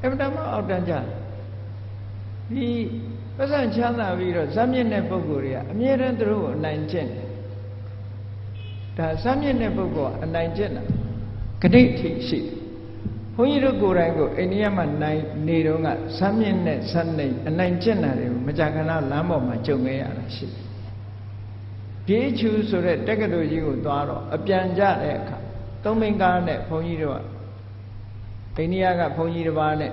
အမှန်တမ်းအောက်တန်းကျ ဒီပဇံချမ်းသာပြီးတော့ဇာမြင့်တဲ့ပုဂ္ဂိုလ်တွေကအမြဲတမ်းသူတို့ကိုအနိုင်ကျင့်တယ်ဒါဇာမြင့်တဲ့ပုဂ္ဂိုလ်ကအနိုင်ကျင့်တာဂတိထိရှိတယ်ဘုန်းကြီးတို့ကိုယ်တိုင်ကိုအိန္ဒိယမှာနိုင်နေတော့ကဇာမြင့်နဲ့ဇတ်နေအနိုင်ကျင့်တာတွေကိုမကြာခဏလမ်းပေါ်မှာကြုံခဲ့ရတာရှိတယ်ပြေးချူဆိုတဲ့တက္ကသိုလ်ကြီးကိုသွားတော့အပြန်ကြတဲ့အခါသုံးမင်းကားနဲ့ဘုန်းကြီးတို့ကအိန္ဒိယကဘုန်းကြီးတစ်ပါးနဲ့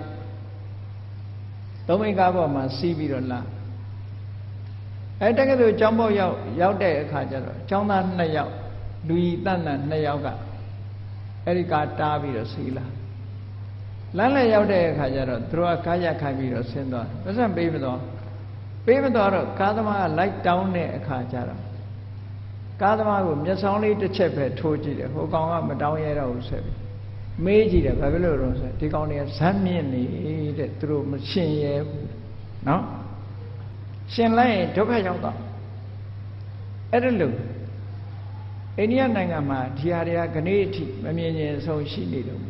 သုံးမိကားပေါ်မှာစီးပြီးတော့လာအဲတက္ကသိုလ်ကျောင်းပေါက်ရောက်ရောက်တဲ့အခါကျတော့ကျောင်းသား2ယောက်လူကြီးတန်တန်2ယောက်ကအဲ့ဒီကားတားပြီးတော့စီးလာလမ်းလည်းရောက်တဲ့အခါကျတော့သူတို့ကကားရက်ခိုင်းပြီးတော့ဆင်းသွားပတ်စံပေးမသွားပေးမသွားတော့ကားသမားကလိုက်တောင်းတဲ့အခါကျတော့ကားသမားကိုမျက်စောင်းလေးတစ်ချက်ပဲထိုးကြည့်တယ်ဟိုကောင်ကမတောင်းရတော့ဘူးဆက်ပြီး မေးကြည့်တယ်ဘာဖြစ်လို့လဲဆိုဒီကောင်တွေကဇက်မြင့်နေတဲ့သူတို့မရှင်ရဲဘူးနော်ရှင်လိုက်ရင်ဒုက္ခရောက်တော့အဲ့ဒါလို့အိန္ဒိယနိုင်ငံမှာဒီဟာတွေကခဏအထိမမြင်ရင်ဆုံးရှိနေတော့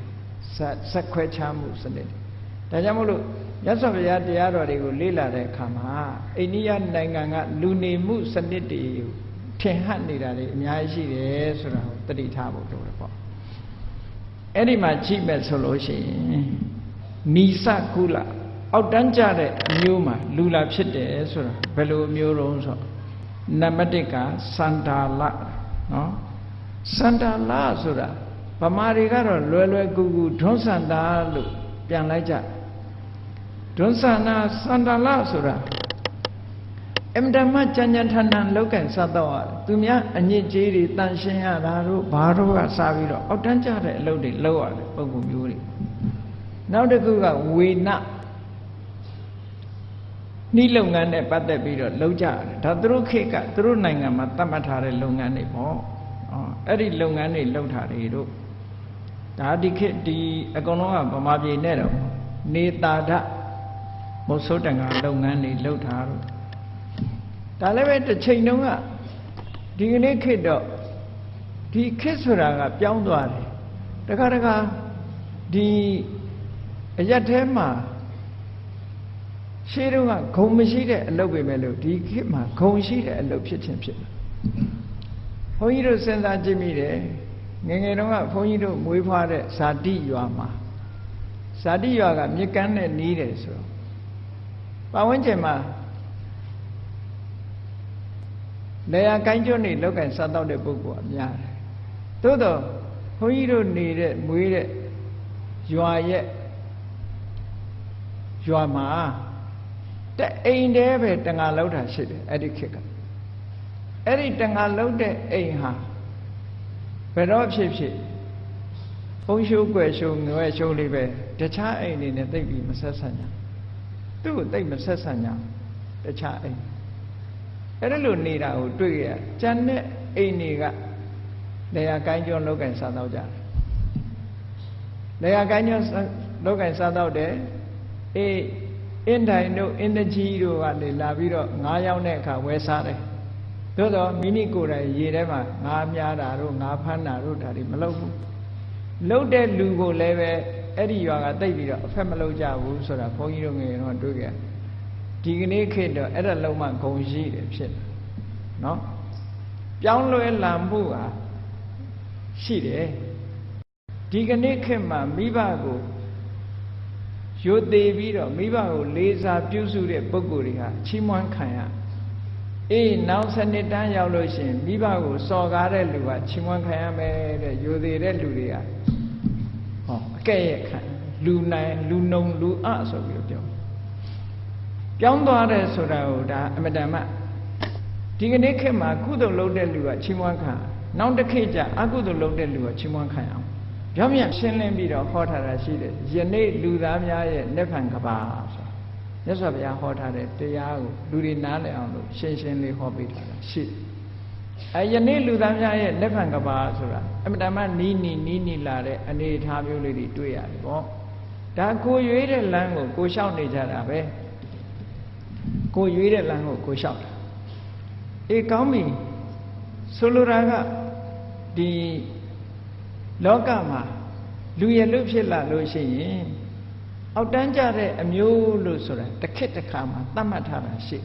ဇက်ဇက်ခွဲခြားမှုစနစ်ဒါကြောင့်မို့လို့ရသော်ဗျာတရားတော်တွေကိုလေ့လာတဲ့အခါမှာအိန္ဒိယနိုင်ငံကလူနေမှုစနစ်တွေကိုထင်ဟနေတာတွေအများကြီးရှိတယ်ဆိုတာကိုတတိထားဖို့လိုတယ် အဲ့ဒီမှာကြည့်မဲ့ဆိုလို့ရှိရင်နိစကုလအောက်တန်းကြတဲ့အမျိုးမှာလူလာဖြစ်တယ်ဆိုတာဘယ်လိုအမျိုးတုံးဆိုနံပါတ်1ကစန္ဒာလနော်စန္ဒာလဆိုတာဗမာတွေကတော့လွယ်လွယ်ကူကူဒွန်းစန္ဒာလို့ပြန်လိုက်ကြဒွန်းစန္ဒာစန္ဒာလဆိုတာ အမတမကြံကြံထန်ထန်လောက်ကင်စားတော့ရတယ်သူများအညစ်ကြေးတွေတန်ရှင်းရတာတို့ဘာတို့ကစားပြီးတော့အောက်တန်းကြတဲ့အလုပ်တွေလုပ်ရတယ်ပုံကူမျိုးတွေနောက်တစ်ခုကဝေနနှီးလုပ်ငန်းနဲ့ပတ်သက်ပြီးတော့လုပ်ကြတယ်ဒါသူတို့ခေတ်ကသူတို့နိုင်ငံမှာသတ်မှတ်ထားတဲ့လုပ်ငန်းတွေပေါ့อ๋อအဲ့ဒီလုပ်ငန်းတွေလုပ်ထားတယ်တို့ဒါဒီခေတ်ဒီအကုန်လုံးကဗမာပြည်နဲ့တော့နေတာဒမုတ်ဆိုးတန်ကလုပ်ငန်းတွေလုပ်ထားတော့ ဒါလည်းပဲတစ်ချိန်တုန်းကဒီကနေ့ခေတ်တော့ဒီခေတ်ဆိုတာကပြောင်းသွားတယ်တခါတခါဒီအရက်ထဲမှာရှေးတုန်းကဂုံမရှိတဲ့အလုပ်ပဲမဲ့လို့ဒီခေတ်မှာဂုံရှိတဲ့အလုပ်ဖြစ်ခြင်းဖြစ်တယ်ဘုန်းကြီးတို့စဉ်းစားကြည့်မိတယ်ငယ်ငယ်တုန်းကဘုန်းကြီးတို့မွေးဖွားတဲ့ဇာတိရွာမှာဇာတိရွာကမြစ်ကမ်းနဲ့နီးတယ်ဆိုတော့ပတ်ဝန်းကျင်မှာ လေယာကိုင်းကျွန်းနေလောက်ကင်စားတော့တဲ့ပုဂ္ဂိုလ်အများတယ်သို့တော့ဘုန်းကြီးတို့နေတဲ့မွေးတဲ့ရွာရဲ့ရွာမှာတအိမ်တည်းပဲတငါလောက်တာရှိတယ်အဲ့ဒီခေတ်ကအဲ့ဒီတငါလောက်တဲ့အိမ်ဟာဘယ်တော့ဖြစ်ဖြစ်ဖုံးရှိုးွယ်ရှိုးငွယ်ရှိုးလေးပဲတခြားအိမ်တွေနဲ့တိတ်ပြီးမဆက်ဆံကြသူ့ကိုတိတ်မဆက်ဆံကြတခြားအိမ် အဲ့ဒါလိုနေတာကိုတွေ့ရကျန်တဲ့အိမ်တွေကလေယာကိုင်းကျွန်းလောက်ကင်စားတော့ကြတယ်လေယာကိုင်းကျွန်းလောက်ကင်စားတော့တယ်အေးအင်းတိုင်တို့အင်းတကြီးတို့ကနေလာပြီးတော့ငားရောက်တဲ့အခါဝယ်စားတယ်သို့တော့မိမိကိုယ်တိုင်ရေထဲမှာငားများတာတို့ငားဖမ်းတာတို့ဒါတွေမလုပ်ဘူးလုပ်တဲ့လူကိုလည်းပဲအဲ့ဒီရွာကတိတ်ပြီးတော့အဖက်မလုပ်ကြဘူးဆိုတာဘုန်းကြီးတို့ငယ်တော့တွေ့ကြ ဒီကနေ့ခေတ်တော့အဲ့ဒါလုံးဝဂုံရှိတယ်ဖြစ်တယ်နော်ပြောင်းလဲလာမှုဟာရှိတယ်ဒီကနေ့ခေတ်မှာမိဘကိုရိုသေပြီးတော့မိဘကိုလေးစားပြုစုတဲ့ပုဂ္ဂိုလ်တွေဟာချီးမွမ်းခံရအေးနောက်စနစ်တန်းရောက်လို့ရှိရင်မိဘကိုစော်ကားတဲ့လူကချီးမွမ်းခံရမယ်တဲ့ရိုသေတဲ့လူတွေကဟောအကဲ့ရဲ့ခံလူနိုင်လူနုံလူအဆိုပြီးတော့ ပြောပြောင်းသွားတယ်ဆိုတာကိုဒါအမတန်မှဒီကနေ့ခေတ်မှာကုသိုလ်လုပ်တဲ့လူကချီးမွမ်းခံနောက်တစ်ခေတ်ကျအကုသိုလ်လုပ်တဲ့လူကချီးမွမ်းခံအောင်ပြောင်းပြန်ရှင်းလင်းပြီးတော့ဟောထားတာရှိတယ်ယနေ့လူသားများရဲ့နိဗ္ဗာန်ကဘာဆိုမြတ်စွာဘုရားဟောထားတဲ့တရားကိုလူတွေနားလည်အောင်လို့ရှင်းရှင်းလေးဟောပေးထားတာရှိတယ်အဲယနေ့လူသားများရဲ့နိဗ္ဗာန်ကဘာဆိုတာအမတမနီးနီးနီးနီးလာတဲ့အနေအထားမျိုးလေးတွေတွေ့ရတယ်ပေါ့ဒါကိုရွေးတဲ့လမ်းကိုကိုလျှောက်နေကြတာပဲ ကိုရွေးတဲ့လမ်းကိုကိုလျှောက်တာအေးကောင်းပြီဆိုလိုတာကဒီလောကမှာလူရလူဖြစ်လာလို့ရှိရင်အောက်တန်းကြတဲ့အမျိုးလို့ဆိုတာတစ်ခေတ်တစ်ခါမှာသတ်မှတ်ထားတာရှိ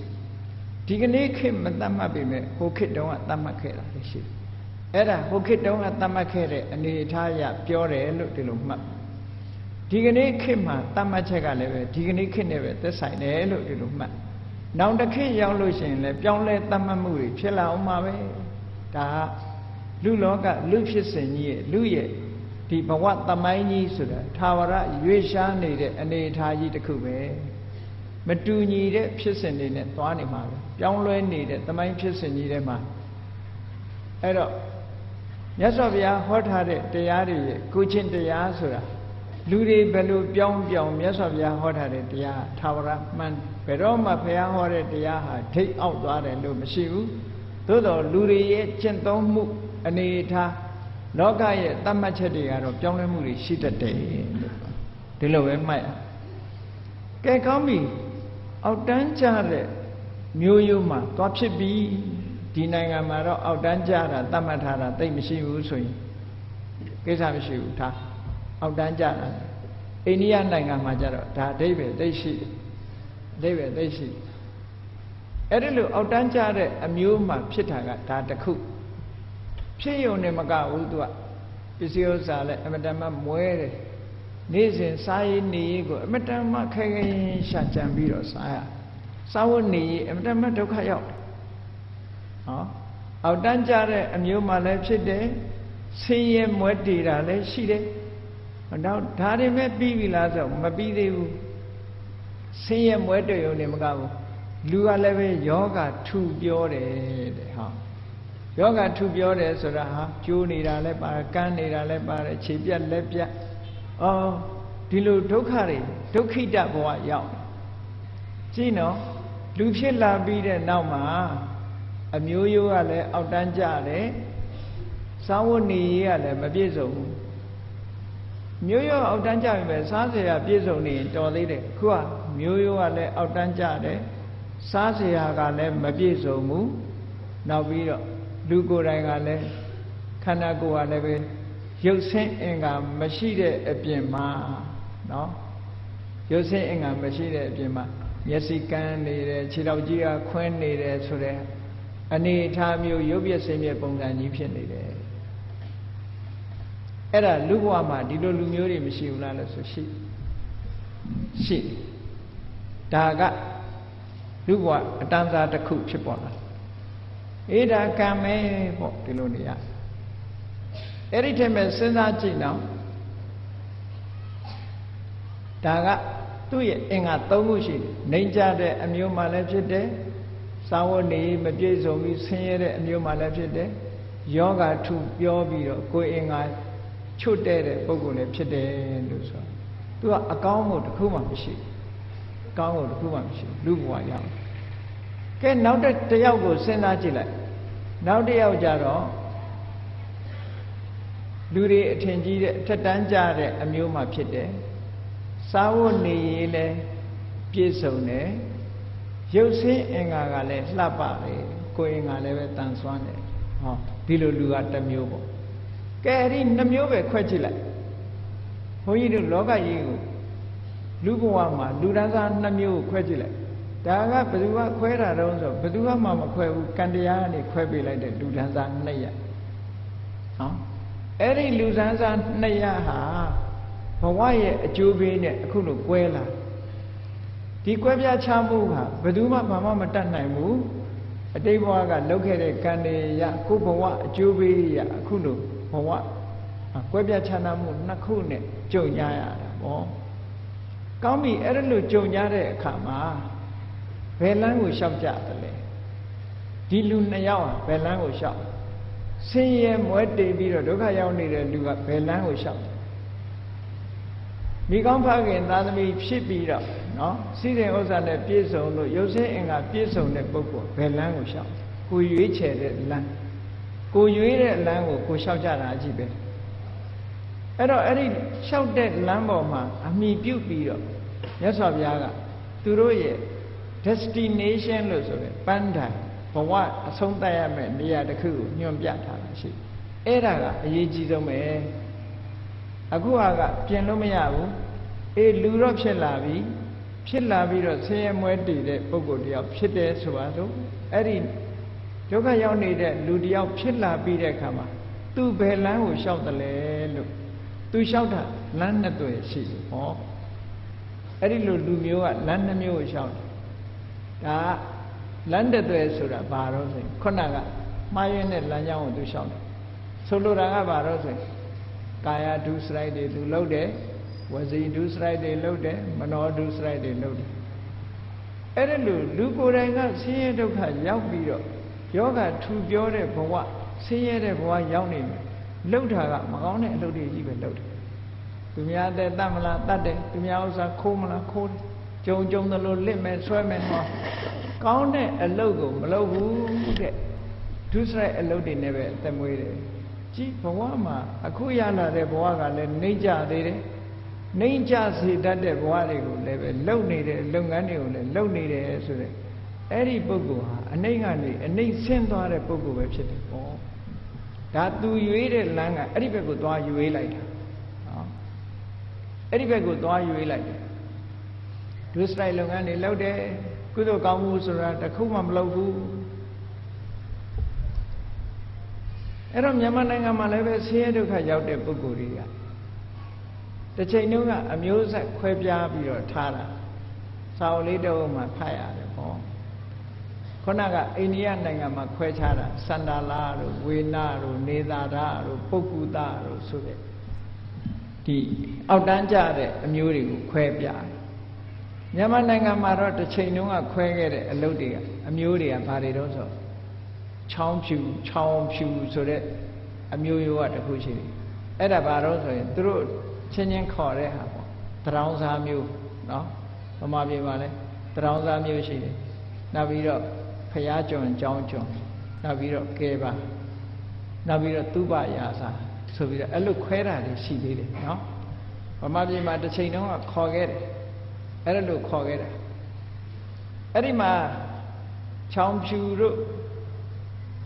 ဒီကနေ့ခေတ်မသတ်မှတ်ပေမဲ့ဟိုခေတ်တုန်းကသတ်မှတ်ခဲ့တာလည်းရှိအဲ့ဒါဟိုခေတ်တုန်းကသတ်မှတ်ခဲ့တဲ့အနေအထားအရပြောတယ်လို့ဒီလိုမှတ် ဒီကနေ့ခေတ်မှာသတ်မှတ်ချက်ကလည်းပဲဒီကနေ့ခေတ်နဲ့ပဲသက်ဆိုင်တယ်လို့ဒီလိုမှတ်နောက်တစ်ခေတ်ရောက်လို့ရှိရင်လည်းပြောင်းလဲသတ်မှတ်မှုတွေဖြစ်လာအောင်ပါပဲဒါကလူလောကလူဖြစ်စဉ်ကြီးရဲ့လူရဲ့ဒီဘဝသမိုင်းကြီးဆိုတာသာဝရရွေးရှားနေတဲ့အနေအထားကြီးတစ်ခုပဲမတူညီတဲ့ဖြစ်စဉ်တွေနဲ့သွားနေမှာပဲပြောင်းလဲနေတဲ့သမိုင်းဖြစ်စဉ်ကြီးထဲမှာအဲ့တော့မြတ်စွာဘုရားဟောထားတဲ့တရားတွေရဲ့ကိုချင်းတရားဆိုတာ လူတွေဘယ်လိုပြောင်းပြောင်းမြတ်စွာဘုရားဟောထားတဲ့တရားသာဝရမှန်ဘယ်တော့မှဘုရားဟောတဲ့တရားဟာထိတ်အောက်သွားတယ်လို့မရှိဘူးသို့တော်လူတွေရဲ့ကျင့်သုံးမှုအနေထားလောကရဲ့တတ်မှတ်ချက်တွေကတော့ပြောင်းလဲမှုတွေရှိတတ်တယ်လို့ဒီလိုပဲမှတ်ရကဲကောင်းပြီအောက်တန်းကြတဲ့မျိုးရိုးမှာသွားဖြစ်ပြီဒီနိုင်ငံမှာတော့အောက်တန်းကြတာတတ်မှတ်ထားတာသိမရှိဘူးဆိုရင်ကိစ္စမရှိဘူးထား အောက်တန်းကြတာအိန္ဒိယနိုင်ငံမှာကြတော့ဒါအဓိပ္ပာယ်သိရှိတယ်အဓိပ္ပာယ်သိရှိတယ်အဲ့ဒီလိုအောက်တန်းကြတဲ့အမျိုးမှာဖြစ်တာကဒါတစ်ခုဖြစ်ယုံနဲ့မကဘူးသူကပစ္စည်းဥစ္စာလည်းအမတန်မှမွဲတယ်နေ့စဉ်စားရည်နေရည်ကိုအမတန်မှခဲခဲရှာကြံပြီးတော့စားရစားဝတ်နေရည်အမတန်မှဒုက္ခရောက်တယ်ဟောအောက်တန်းကြတဲ့အမျိုးမှလည်းဖြစ်တယ်ဆင်းရဲမွဲတေတာလည်းရှိတယ် တော့ဒါတွေမဲ့ပြီးပြီလားဆိုမပြီးသေးဘူးဆင်းရဲမွဲတေရုံနဲ့မကဘူးလူကလည်းပဲယောဂထူပြောတယ်တဲ့ဟောယောဂထုပြောတယ်ဆိုတာဟာကျိုးနေတာလည်းပါတယ်ကန်းနေတာလည်းပါတယ်ခြေပြက်လက်ပြက်အော်ဒီလိုဒုက္ခတွေဒုက္ခိတဘဝရောက်ကြည့်နော်လူဖြစ်လာပြီးတဲ့နောက်မှာအမျိုးရိုးကလည်းအောက်တန်းကြတယ်စားဝတ်နေရေးကလည်းမပြည့်စုံဘူး မျိုးရိုးအောက်တန်းကြပြီပဲစားစရာပြည့်စုံနေတော်သေးတယ်ခုကမျိုးရိုးကလည်းအောက်တန်းကြတယ်စားစရာကလည်းမပြည့်စုံဘူးနောက်ပြီးတော့လူကိုယ်တိုင်ကလည်းခန္ဓာကိုယ်ကလည်းပဲရုပ်ဆင်းအင်္ဂါမရှိတဲ့အပြင်မှာနော်ရုပ်ဆင်းအင်္ဂါမရှိတဲ့အပြင်မှာမျက်စိကန်းနေတယ်ခြေထောက်ကြီးကခွင်းနေတယ်ဆိုတဲ့အနေအထားမျိုးရုပ်ပြည့်စင်ပြည့်ပုံစံကြီးဖြစ်နေတယ် အဲ့ဒါလူဘဝမှာဒီလိုလူမျိုးတွေမရှိဘူးလားလို့ဆိုရှိရှိဒါကလူဘဝအတန်းစားတစ်ခုဖြစ်ပေါ်လာအေးဒါကံမဲပေါ့ဒီလိုနေရအဲ့ဒီထက်မဲ့စဉ်းစားကြည့်နော်ဒါကသူ့ရဲ့အင်္ဂါ၃ခုရှိတယ်။နှိမ့်ကြတဲ့အမျိုးမှလည်းဖြစ်တယ်။စာဝတ်နေမပြည့်စုံပြီးဆင်းရဲတဲ့အမျိုးမှလည်းဖြစ်တယ်။ယောဂထုပြောပြီးတော့ကိုယ်အင်္ဂါ ချွတ်တဲ့တဲ့ပုံကိုယ်လည်းဖြစ်တယ်လို့ဆို။သူကအကောင်းကိုတစ်ခုမှမရှိဘူး။အကောင်းကိုတစ်ခုမှမရှိဘူး။လူဘဝရအောင်။ကဲနောက်တစ်ယောက်ကိုစဉ်းစားကြည့်လိုက်။နောက်တစ်ယောက်ကြတော့လူတွေအထင်ကြီးတဲ့အထက်တန်းကြတဲ့အမျိုးမှဖြစ်တယ်။စားဝတ်နေရေးလဲပြည့်စုံတယ်ရုပ်ဆင်းအင်္ဂါကလည်းလှပတယ်ကိုယ်အင်္ဂါလည်းပဲတန်ဆွမ်းတယ်ဟောဒီလိုလူကတစ်မျိုးပေါ့ကဲ အဲ့ဒီနှမျိုးပဲခွဲကြည့်လိုက်ဘုန်းကြီးတို့လောကကြီးကိုလူဘဝမှာလူဒန်းစားနှမျိုးကိုခွဲကြည့်လိုက်ဒါကဘယ်သူကခွဲတာတော့ဆိုဘယ်သူမှမခွဲဘူးကံတရားကနေခွဲပေးလိုက်တဲ့လူဒန်းစားနှစ်ရက်ဟောအဲ့ဒီလူဒန်းစားနှစ်ရက်ဟာဘဝရဲ့အကျိုးပေးနဲ့အခုလိုကွဲလာဒီကွဲပြားချမှုဟာဘယ်သူမှဘာမှမတတ်နိုင်ဘူးအတိတ်ဘဝကလုပ်ခဲ့တဲ့ကံတွေရကိုဘဝအကျိုးပေးရအခုလို ဘဝကွဲပြားချမ်းသာမှုနှစ်ခုနဲ့ကြုံရရတာပေါ့ကောင်းပြီအဲ့ဒါလိုကြုံရတဲ့အခါမှာဘယ်လမ်းကိုလျှောက်ကြတယ်လဲဒီလူနှစ်ယောက်ဟာဘယ်လမ်းကိုလျှောက်ဆင်းရဲမွဲတေပြီးတော့ဒုက္ခရောက်နေတဲ့လူကဘယ်လမ်းကိုလျှောက်မိကောင်းဖခင်သာသမီဖြစ်ပြီးတော့နော်စီးတဲ့ဥစ္စာနဲ့ပြည့်စုံလို့ရုပ်ဆင်းအင်္ဂါပြည့်စုံတဲ့ပုဂ္ဂိုလ်ဘယ်လမ်းကိုလျှောက်ကိုရွေးချယ်တဲ့လမ်း ကိုရွေးတဲ့လမ်းကိုကိုလျှောက်ကြတာကြည့်ပဲအဲ့တော့အဲ့ဒီလျှောက်တဲ့လမ်းပေါ်မှာအမိပြုတ်ပြီးတော့မြတ်စွာဘုရားကသူတို့ရဲ့ destination လို့ဆိုရယ်ပန်းတိုင်ဘဝအဆုံးသတ်ရမယ့်နေရာတစ်ခုကိုညွှန်ပြထားတာရှိအဲ့ဒါကအရေးကြီးဆုံးပဲအခုဟာကပြင်လို့မရဘူးအေးလူတော့ဖြစ်လာပြီဖြစ်လာပြီးတော့ဆင်းရဲမွဲတည်တဲ့ပုဂ္ဂိုလ်တယောက်ဖြစ်တယ်ဆိုပါစို့အဲ့ဒီ ဒုက္ခရောက်နေတဲ့လူတယောက်ဖြစ်လာပြီးတဲ့အခါမှာသူဘယ်လမ်းကိုလျှောက်တယ်လဲလို့သူလျှောက်တာလမ်းနှစ်သွယ်ရှိတယ်ဟောအဲ့ဒီလိုလူမျိုးကလမ်းနှစ်မျိုးကိုလျှောက်တယ်ဒါလမ်းတစ်သွယ်ဆိုတာဘာတော့ဆိုခုနကမှားရင်းတဲ့လမ်းကြောင်းကိုသူလျှောက်တယ်ဆိုလိုတာကဘာတော့ဆိုကာယဒုစရိုက်တွေသူလုပ်တယ်ဝစီဒုစရိုက်တွေလုပ်တယ်မနောဒုစရိုက်တွေလုပ်တယ်အဲ့ဒါလို့လူကိုယ်တိုင်ကဆင်းရဲဒုက္ခရောက်ပြီးတော့ ယောဂထူပြောတဲ့ဘဝဆင်းရဲတဲ့ဘဝရောက်နေပြီလှုပ်တာကမကောင်းတဲ့အလုပ်တွေကြီးပဲလှုပ်တယ်သူများတဲ့တတ်မလားတတ်တယ်သူများဥစ္စာခိုးမလားခိုးတယ်ကြုံကြုံသလိုလစ်မယ်ဆွဲမယ်ဟောကောင်းတဲ့အလုပ်ကိုမလုပ်ဘူးတဲ့ဒုစရိုက်အလုပ်တွေနဲ့ပဲအသက်မွေးတယ်ကြည့်ဘဝမှာအခုရလာတဲ့ဘဝကလည်းနှိမ့်ကြသေးတယ်နှိမ့်ကြစေတတ်တဲ့ဘဝတွေကိုလည်းပဲလုပ်နေတဲ့လုပ်ငန်းတွေကိုလည်းလုပ်နေတယ်ဆိုတဲ့ အဲ့ဒီပုဂ္ဂိုလ်ဟာအနှိမ့်ကနေအနှိမ့်ဆင်းသွားတဲ့ပုဂ္ဂိုလ်ပဲဖြစ်တယ်ပေါ့ဒါသူရွေးတဲ့လမ်းကအဲ့ဒီဘက်ကိုသွားရွေးလိုက်တာနော်အဲ့ဒီဘက်ကိုသွားရွေးလိုက်တယ်ဒုစရိုက်လုပ်ငန်းတွေလုပ်တယ်ကုသိုလ်ကောင်းမှုဆိုတာတခုမှမလုပ်ဘူးအဲ့တော့မြန်မာနိုင်ငံမှာလည်းပဲဆင်းရဲဒုက္ခရောက်တဲ့ပုဂ္ဂိုလ်တွေကတစ်ချိန်တုန်းကအမျိုးဆက်ခွဲပြားပြီးတော့ထားတာစာအုပ်လေးတုံးမှာဖတ်ရတယ်ပေါ့ ခုနကအိန္ဒိယနိုင်ငံမှာခွဲခြားတာစန္ဒာလာတို့ဝေနာတို့နေသာရတို့ပုဂ္ဂုတတို့ဆိုတဲ့ဒီအောက်တန်းကြတဲ့အမျိုးတွေကိုခွဲပြားမြန်မာနိုင်ငံမှာတော့တစ်ချိန်တုန်းကခွဲခဲ့တဲ့အလုပ်တွေကအမျိုးတွေကဘာတွေတော့ဆိုချောင်းဖြူချောင်းဖြူဆိုတဲ့အမျိုးရိုးကတခုရှိတယ်အဲ့ဒါဘာတော့ဆိုရင်သူတို့ချင်းချင်းခေါ်တဲ့ဟာပေါ့သတရောင်းစားမျိုးနော်ဗမာပြည်မှာလဲတရောင်းစားမျိုးရှိတယ်နောက်ပြီးတော့ ဖျားကျွန်ကြောင်းကျွန်နောက်ပြီးတော့ကဲပါနောက်ပြီးတော့သူပရာစာဆိုပြီးတော့အဲ့လိုခွဲတာတွေရှိသေးတယ်နော်ဗမာပြည်မှာတစ်ချိန်တုန်းကခေါ်ခဲ့တယ်အဲ့ဒါလို့ခေါ်ခဲ့တယ်အဲ့ဒီမှာချောင်းဖြူတို့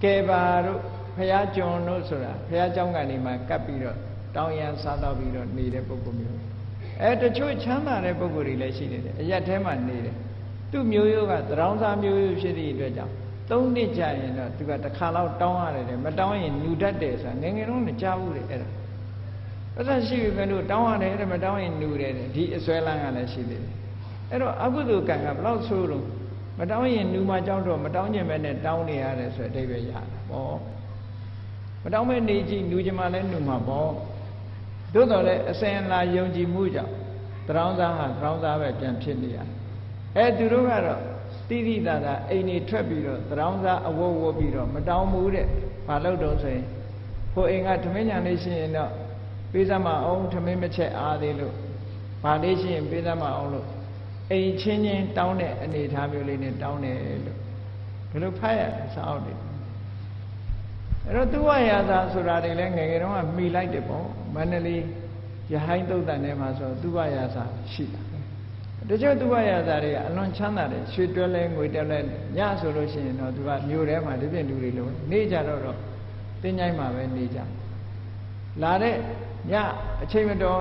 ကဲပါတို့ဖះကျွန်တို့ဆိုတာဖះเจ้าကနေမှကပ်ပြီးတော့တောင်းရန်စားတော့ပြီးတော့နေတဲ့ပုဂ္ဂိုလ်မျိုးအဲတချို့ချမ်းသာတဲ့ပုဂ္ဂိုလ်တွေလည်းရှိနေတယ်အရက်ထဲမှာနေတယ် သူ့မျိုးရိုးကသရောင်းစားမျိုးရိုးဖြစ်သည့်အတွက်ကြောင့်သုံးနှစ်ကြာရင်တော့သူကတစ်ခါတော့တောင်းရတယ်မတောင်းရင်ညူတတ်တယ်ဆိုတာငယ်ငယ်တုန်းကကြားဘူးလေအဲ့ဒါအဲ့ဒါရှိပြီပဲလို့တောင်းရတယ်တဲ့မတောင်းရင်ညူတယ်ဒီအစွဲလန်းကလည်းရှိသေးတယ်အဲ့တော့အကုသိုလ်ကံကဘယ်လောက်ဆိုးလို့မတောင်းရင်ညူမှကြောက်တော့မတောင်းကျင်ပဲနဲ့တောင်းနေရတယ်ဆိုတဲ့အဓိပ္ပာယ်ရတယ်ပေါ့မတောင်းမဲ့နေကြည့်ညူချင်မှလည်းညူမှာပေါ့သို့တော်လည်းအစင်လာယုံကြည်မှုကြောင့်တရောင်းသားဟာတရောင်းသားပဲပြန်ဖြစ်နေရတယ် အဲသူတို့ကတော့တိတိတသာအိမ်နေထွက်ပြီးတော့တရောင်းသားအဝတ်ဝတ်ပြီးတော့မတောင်းဘူးတဲ့ဘာလို့တော့ဆိုရင်ဟိုအိမ်ကထမင်းညာလေးရှိရင်တော့ပေးစမ်းမအောင်ထမင်းမချက်အားသေးလို့ဘာလေးရှိရင်ပေးစမ်းမအောင်လို့အိမ်ချင်းချင်းတောင်းတဲ့အနေအထားမျိုးလေးနဲ့တောင်းတယ်လို့ဘယ်လိုဖတ်ရလဲစာအုပ်တွေအဲ့တော့သူဝရသာဆိုတာတွေလည်းငယ်ငယ်တုန်းကမှီလိုက်တယ်ပေါ့မန္တလေးရဟိုင်းတုတ်တန်ထဲမှာဆိုသူဝရသာရှိတာ တချို့သူဝရသာတွေကအလွန်ချမ်းသာတယ်ရွှေတွဲလဲငွေတွဲလဲညဆိုလို့ရှိရင်တော့သူကမြို့ထဲမှာဒီပြင်လူတွေလိုနေကြတော့တော့တင်းကြိုင်းမှာပဲနေကြလာတဲ့ညအချိန်မတော်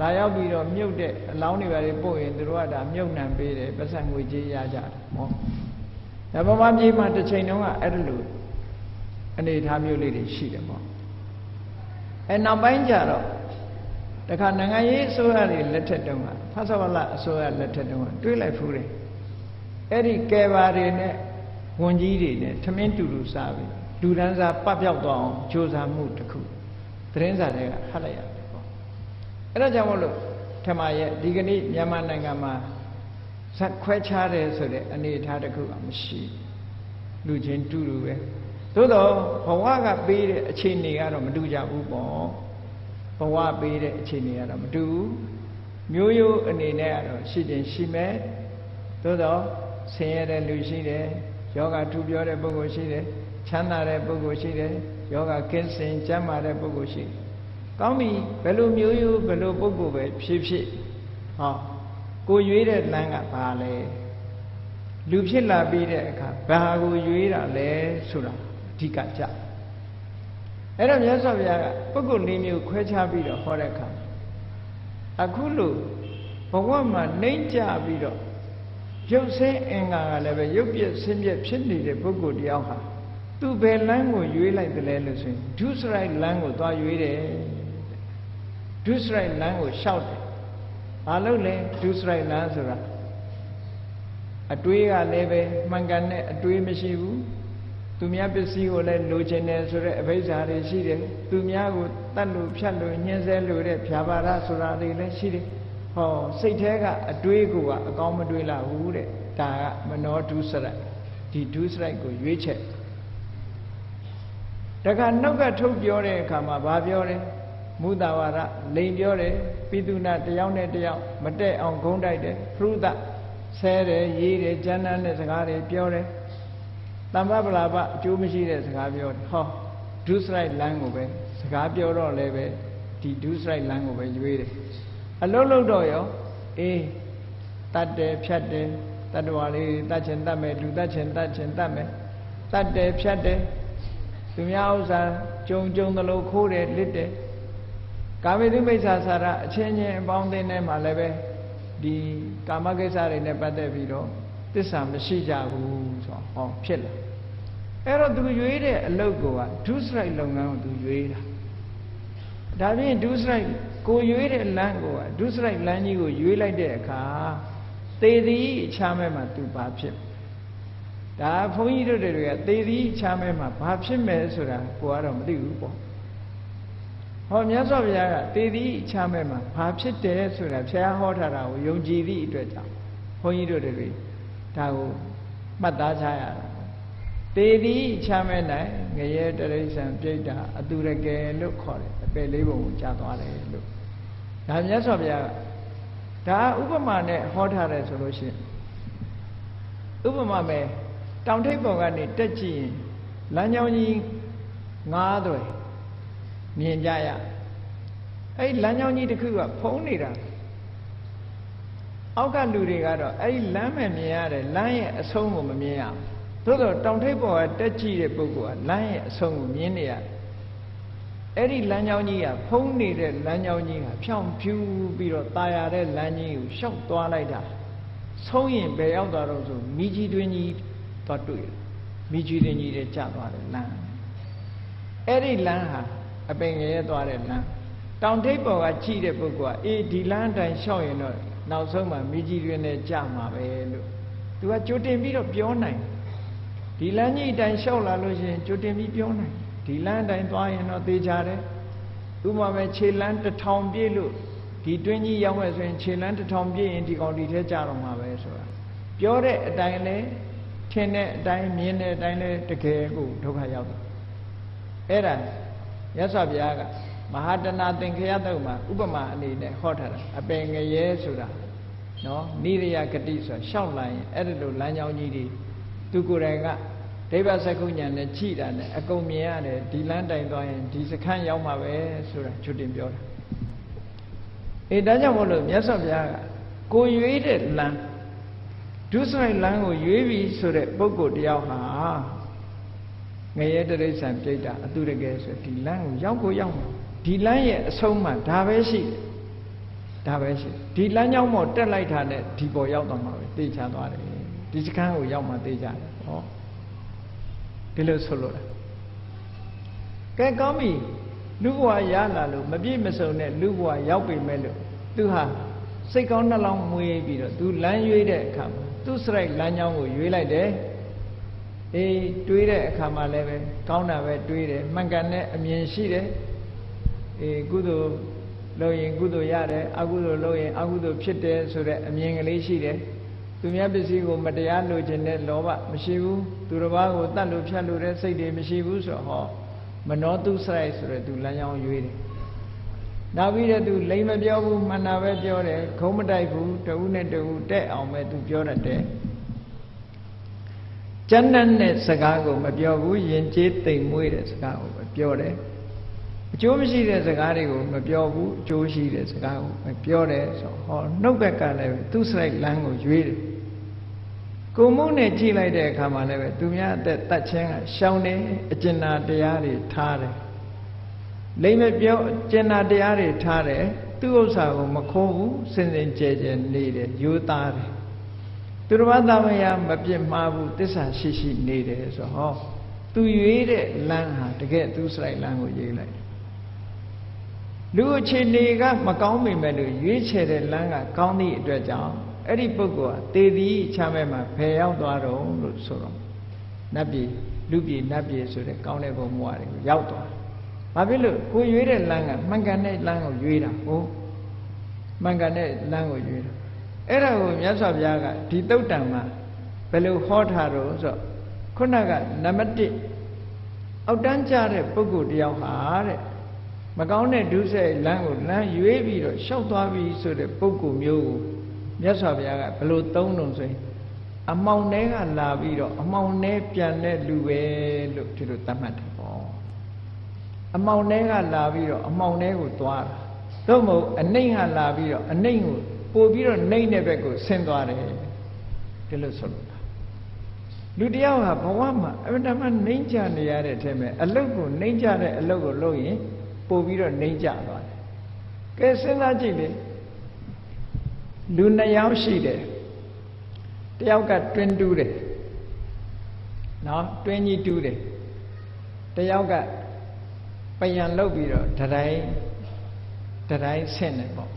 လာရောက်ပြီးတော့မြုပ်တဲ့အလောင်းတွေပါလေပို့ရင်သူတို့ကဒါမြုပ်နှံပေးတယ်ပတ်စံငွေကြေးရကြတယ်ဟောဒါဗမာပြည်မှာတစ်ချိန်တုန်းကအဲ့လိုအနေအထားမျိုးလေးတွေရှိတယ်ပေါ့အဲနောက်ပိုင်းကျတော့ တခါနိုင်ငံရေးအစိုးရတွေလက်ထက်တုန်းကဖဆဝလအစိုးရလက်ထက်တုန်းကတွေးလိုက်ဖူးတယ်အဲ့ဒီကယ်ဘာတွေနဲ့ဝန်ကြီးတွေနဲ့ထမင်းတူတူစားပြီးလူဒန်းစားပတ်ပြောက်သွားအောင်ကြိုးစားမှုတစ်ခုသတင်းစာတွေကဟတ်လိုက်ရတယ်ပေါ့အဲ့ဒါကြောင့်မို့လို့ထမရဲ့ဒီကနေ့မြန်မာနိုင်ငံမှာဇက်ခွဲခြားတယ်ဆိုတဲ့အနေအထားတစ်ခုကမရှိလူချင်းတူတူပဲသို့တော့ဘဝကပေးတဲ့အခြေအနေကတော့မတူကြဘူးပေါ့ ဘဝပေးတဲ့အခြေအနေကတော့မတူဘူးမျိုးရိုးအနေနဲ့ကတော့ရှိတင်ရှိမယ်သို့တော့ဆင်းရဲတဲ့လူရှိတယ်ယောဂထူပြောတဲ့ပုဂ္ဂိုလ်ရှိတယ်ချမ်းသာတဲ့ပုဂ္ဂိုလ်ရှိတယ်ယောဂကင်းစင်ကျမ်းမာတဲ့ပုဂ္ဂိုလ်ရှိတယ်ကောင်းပြီဘယ်လိုမျိုးရိုးဘယ်လိုပုဂ္ဂိုလ်ပဲဖြစ်ဖြစ်ဟောကိုရွေးတဲ့လမ်းကဘာလဲလူဖြစ်လာပြီးတဲ့အခါဘာကိုရွေးတာလဲဆိုတာအဓိကကြ အဲ့တော့မြတ်စွာဘုရားကပုဂ္ဂိုလ်၄မျိုးခွဲခြားပြီးတော့ဟောတဲ့အခါအခုလို့ဘဝမှာနှိမ့်ကြပြီးတော့ရုပ်ဆင်းအင်္ဂါကလည်းပဲရုပ်ပြည့်ဆင်းပြည့်ဖြစ်နေတဲ့ပုဂ္ဂိုလ်တယောက်ဟာသူဘယ်လမ်းကိုရွေးလိုက်တယ်လဲလို့ဆိုရင်ဒုစရိုက်လမ်းကိုသွားရွေးတယ်ဒုစရိုက်လမ်းကိုရှောက်တယ်ဘာလို့လဲဒုစရိုက်လမ်းဆိုတာအတွေးကလည်းပဲမှန်ကန်တဲ့အတွေးမရှိဘူး သူများပစ္စည်းကိုလည်းလိုချင်တယ်ဆိုတဲ့အဘိဓါတွေရှိတယ်သူများကိုတတ်လို့ဖြတ်လို့ညှင်းဆဲလို့တဲ့ဖြာပါရဆိုတာတွေလည်းရှိတယ်ဟောစိတ်แท้ကအတွေးကိုကအကောင်းမတွေးလာဘူးတဲ့ဒါကမနောဒုစရိုက်ဒီဒုစရိုက်ကိုရွေးချက်တခါနှုတ်ကထုတ်ပြောတဲ့အခါမှာဘာပြောတယ်မုသာဝါဒလိန်ပြောတယ်ပိတုနာတယောက်နဲ့တယောက်မတက်အောင်ဂုံးတိုက်တယ်ဖရုဒဆဲတယ်ရေးတယ်ကျမ်းမ်းတဲ့စကားတွေပြောတယ် တမ္ပပလာပအကျိုးမရှိတဲ့စကားပြောတယ်ဟောဒုစရိုက်လမ်းကိုပဲစကားပြောတော့လည်းပဲဒီဒုစရိုက်လမ်းကိုပဲရွေးတယ်အလုံးလုံးတော့ရောအေးတတ်တယ်ဖြတ်တယ်တတ္တဝါလေးတတ်ချင်တတ်မယ်လူတတ်ချင်တတ်ချင်တတ်မယ်တတ်တယ်ဖြတ်တယ်သူများဥစ္စာကြုံကြုံသလိုခိုးတယ်လစ်တယ်ကာမိတုမိစ္ဆာစာရအချင်းချင်းအပေါင်းအသင်းထဲမှာလည်းပဲဒီကာမကိစ္စတွေနဲ့ပတ်သက်ပြီးတော့ တစ္ဆာမရှိကြဘူးဆိုတော့ဟောဖြစ်လာအဲ့တော့သူရွေးတဲ့အလုပ်ကဒုစရိုက်လုပ်ငန်းကိုသူရွေးတာဒါဖြင့်ဒုစရိုက်ကိုရွေးတဲ့လမ်းကိုဒုစရိုက်လမ်းကြီးကိုရွေးလိုက်တဲ့အခါသေသည်အခြားမဲ့မှာသူဘာဖြစ်ဒါဘုန်းကြီးတို့တွေကသေသည်အခြားမဲ့မှာဘာဖြစ်မယ်ဆိုတာကိုကတော့မသိဘူးပေါ့ဟောမြတ်စွာဘုရားကသေသည်အခြားမဲ့မှာဘာဖြစ်တယ်ဆိုတာဘုရားဟောထားတာကိုယုံကြည်သည့်အတွက်ကြောင့်ဘုန်းကြီးတို့တွေ ဒါကိုမှတ်သားချရတာသေသည်ချမဲ့နိုင်ငရဲတရိစ္ဆာန်ပြိတ္တာအတူရကယ်လို့ခေါ်တယ်အပယ်လေးပုံကိုကြားသွားတယ်လို့ဒါမြတ်စွာဘုရားကဒါဥပမာနဲ့ဟောထားတယ်ဆိုလို့ရှိရင်ဥပမာမဲ့တောင်ထိပ်ပေါ်ကနေတက်ကြည့်ရင်လမ်းကြောင်းကြီးငားသွယ်မြင်ကြရအဲ့ဒီလမ်းကြောင်းကြီးတစ်ခုကဖုံးနေတာ အောက်ကလူတွေကတော့အဲ့ဒီလမ်းမဲ့မြင်ရတယ်လမ်းရဲ့အဆုံးကိုမမြင်ရဘူးသို့တော့တောင်ထိပ်ပေါ်ကတက်ကြည့်တဲ့ပုဂ္ဂိုလ်ကလမ်းရဲ့အဆုံးကိုမြင်နေရတယ်အဲ့ဒီလမ်းကြောင်းကြီးကဖုံးနေတဲ့လမ်းကြောင်းကြီးကဖြောင်းဖြူးပြီးတော့ตาရတဲ့လမ်းကြီးကိုရှောက်သွားလိုက်တာဆုံးရင်ဘယ်ရောက်သွားတော့ဆိုမိကြီးတွင်ကြီးသွားတွေ့တယ်မိကြီးတွင်ကြီးတဲ့ကျသွားတယ်လမ်းအဲ့ဒီလမ်းဟာအပင်ငရဲသွားတဲ့လမ်းတောင်ထိပ်ပေါ်ကကြည့်တဲ့ပုဂ္ဂိုလ်ကအေးဒီလမ်းအတိုင်းရှောက်ရင်တော့ နောက်ဆုံးမှမိကြီးတွင်နဲ့ကြမှာပဲလို့သူကကြိုတင်ပြီးတော့ပြောနိုင်ဒီလမ်းကြီးအတိုင်းရှောက်လာလို့ရှိရင်ကြိုတင်ပြီးပြောနိုင်ဒီလမ်းတိုင်းသွားရင်တော့သေချာတယ်ဥပမာပဲခြေလမ်းတစ်ထောင်ပြည့်လို့ဒီတွင်းကြီးရောက်မဲ့ဆိုရင်ခြေလမ်းတစ်ထောင်ပြည့်ရင်ဒီကောင်ဒီထဲကြတော့မှာပဲဆိုတာပြောတဲ့အတိုင်းလဲထင်တဲ့အတိုင်းမြင်တဲ့အတိုင်းလဲတကယ်ကိုဒုက္ခရောက်တယ်အဲ့ဒါရသော်ဘုရားက မဟာတနာသင်္ခရတုတ်မှာဥပမာအနေနဲ့ဟောထားတာအပင်ငရဲဆိုတာနော်နိရိယဂတိဆိုတာရှောက်လိုက်ရင်အဲ့ဒီလိုလမ်းကြောင်းကြီးတွေသူကိုယ်တိုင်ကဒိဗ္ဗစကုညာနဲ့ကြည်တာနဲ့အကုန်မြင်ရတယ်ဒီလမ်းတိုင်သွားရင်ဒီစခန်းရောက်မှာပဲဆိုတာချွတ်တင်ပြောတာအေးဒါကြောင့်မို့လို့မြတ်စွာဘုရားကကိုရွေးတဲ့လမ်းဒုစရိုက်လမ်းကိုရွေးပြီဆိုတဲ့ပုဂ္ဂိုလ်တယောက်ဟာငရဲတရိစ္ဆာန်ပြိတ္တာအတုတကယ်ဆိုဒီလမ်းကိုရောက်ကိုရောက်မှာ ဒီလမ်းရဲ့အဆုံးမှဒါပဲရှိတယ်ဒါပဲရှိဒီလမ်းကြောင်းပေါ်တက်လိုက်တာနဲ့ဒီပေါ်ရောက်သွားမှာပဲတေချာသွားတယ်ဒီစခန်းကိုရောက်မှတေချာတယ်ဟောဒီလိုဆိုလို့ကဲကောင်းပြီလူဘဝရလာလို့မပြည့်မစုံတဲ့လူဘဝရောက်ပြီမဲ့လို့သူဟာစိတ်ကောင်းနှလုံးမွေးပြီးတော့သူလမ်းရွေးတဲ့အခါမှာသူစရိုက်လမ်းကြောင်းကိုရွေးလိုက်တယ်အေးတွေးတဲ့အခါမှာလည်းပဲကောင်းတာပဲတွေးတယ်မှန်ကန်တဲ့အမြင်ရှိတယ် အေးကုသိုလ်လုပ်ရင်ကုသိုလ်ရတယ်အကုသိုလ်လုပ်ရင်အကုသိုလ်ဖြစ်တယ်ဆိုတဲ့အမြင်ကလေးရှိတယ်သူများပစ္စည်းကိုမတရားလိုချင်တဲ့လောဘမရှိဘူးသူတစ်ပါးကိုတတ်လို့ဖြတ်လို့တဲ့စိတ်တွေမရှိဘူးဆိုတော့ဟောမနောတုစရိုက်ဆိုတဲ့သူလမ်းကြောင်းရွေးတယ်နောက်ပြီးတော့သူလိမ်မပြောဘူးမှန်တာပဲပြောတယ်ခုံးမတိုက်ဘူးတဦးနဲ့တဦးတဲ့အောင်ပဲသူပြောတတ်တယ်ကျန်တဲ့စကားကိုမပြောဘူးယဉ်ကျေးတိမ်မွေးတဲ့စကားကိုပဲပြောတယ် အကျိုးမရှိတဲ့စကားတွေကိုမပြောဘူးအကျိုးရှိတဲ့စကားကိုပဲပြောတယ်ဆိုဟောနှုတ်ဘက်ကလည်းသူ့စရိုက်လမ်းကိုရွေးတယ်ကိုမုန်းနဲ့ကြည့်လိုက်တဲ့အခါမှာလည်းပဲသူများအသက်တတ်ချင်းကရှောင်းတယ်အကျဉ်းနာတရားတွေထားတယ်လိမ့်မပြောကျင်နာတရားတွေထားတယ်သူ့ဥစ္စာကိုမခိုးဘူးစင်စင်ကြဲကြဲနေတယ်ယူသားတယ်သူတစ်ပါးသားမယားမပြစ်မှားဘူးတစ္ဆာရှိရှိနေတယ်ဆိုဟောသူရွေးတဲ့လမ်းဟာတကယ်သူစရိုက်လမ်းကိုရွေးလိုက် လူအခြေအနေကမကောင်းပေမဲ့လို့ရွေးချယ်တဲ့လမ်းကကောင်းသည့်အတွက်ကြောင့်အဲ့ဒီပုဂ္ဂိုလ်ဟာတေသည်ချမ်းမဲ့မှာဖယ်ရောက်သွားတော့လို့ဆိုတော့နတ်ပြည်လူပြည်နတ်ပြည်ဆိုတဲ့ကောင်းတဲ့ဘုံဘဝတွေကိုရောက်သွားဘာဖြစ်လို့ကိုရွေးတဲ့လမ်းကမှန်ကန်တဲ့လမ်းကိုရွေးတာဟုတ်မှန်ကန်တဲ့လမ်းကိုရွေးတာအဲ့ဒါကိုမြတ်စွာဘုရားကဒီတုတ်တံမှာဘယ်လိုဟောထားတော့ဆိုခုနကနံပါတ်1အောက်တန်းကြတဲ့ပုဂ္ဂိုလ်တယောက်ဟာတဲ့ မကောင်းတဲ့ဒုစရိုက်လမ်းကိုလမ်းရွေးပြီးတော့ရှောက်သွားပြီဆိုတဲ့ပုဂ္ဂိုလ်မျိုးကိုမြတ်စွာဘုရားကဘယ်လိုသုံးလို့ဆိုရင်အမောင်ထဲကလာပြီးတော့အမောင်ထဲပြန်တဲ့လူပဲလို့ဒီလိုသတ်မှတ်တယ်ပေါ့အမောင်ထဲကလာပြီးတော့အမောင်ထဲကိုသွားတာသို့မဟုတ်အနှိမ့်ကလာပြီးတော့အနှိမ့်ကိုပို့ပြီးတော့နှိမ့်တဲ့ဘက်ကိုဆင်းသွားတယ်ဒီလိုဆိုလို့လူတယောက်ဟာဘဝမှာအမှန်တမ်းနှိမ့်ကြနေရတဲ့အထက်မှာအလုတ်ကိုနှိမ့်ကြတဲ့အလုတ်ကိုလုပ်ရင် ပို့ပြီးတော့နှိမ့်ကြသွားတယ်ကဲစဉ်းစားကြည့်လေလူနှစ်ယောက်ရှိတယ်တယောက်ကတွင်းတူးတယ်နော်တွင်းကြီးတူးတယ်တယောက်ကပယံလုတ်ပြီးတော့တတိုင်းတတိုင်းဆင့်တယ်ပေါ့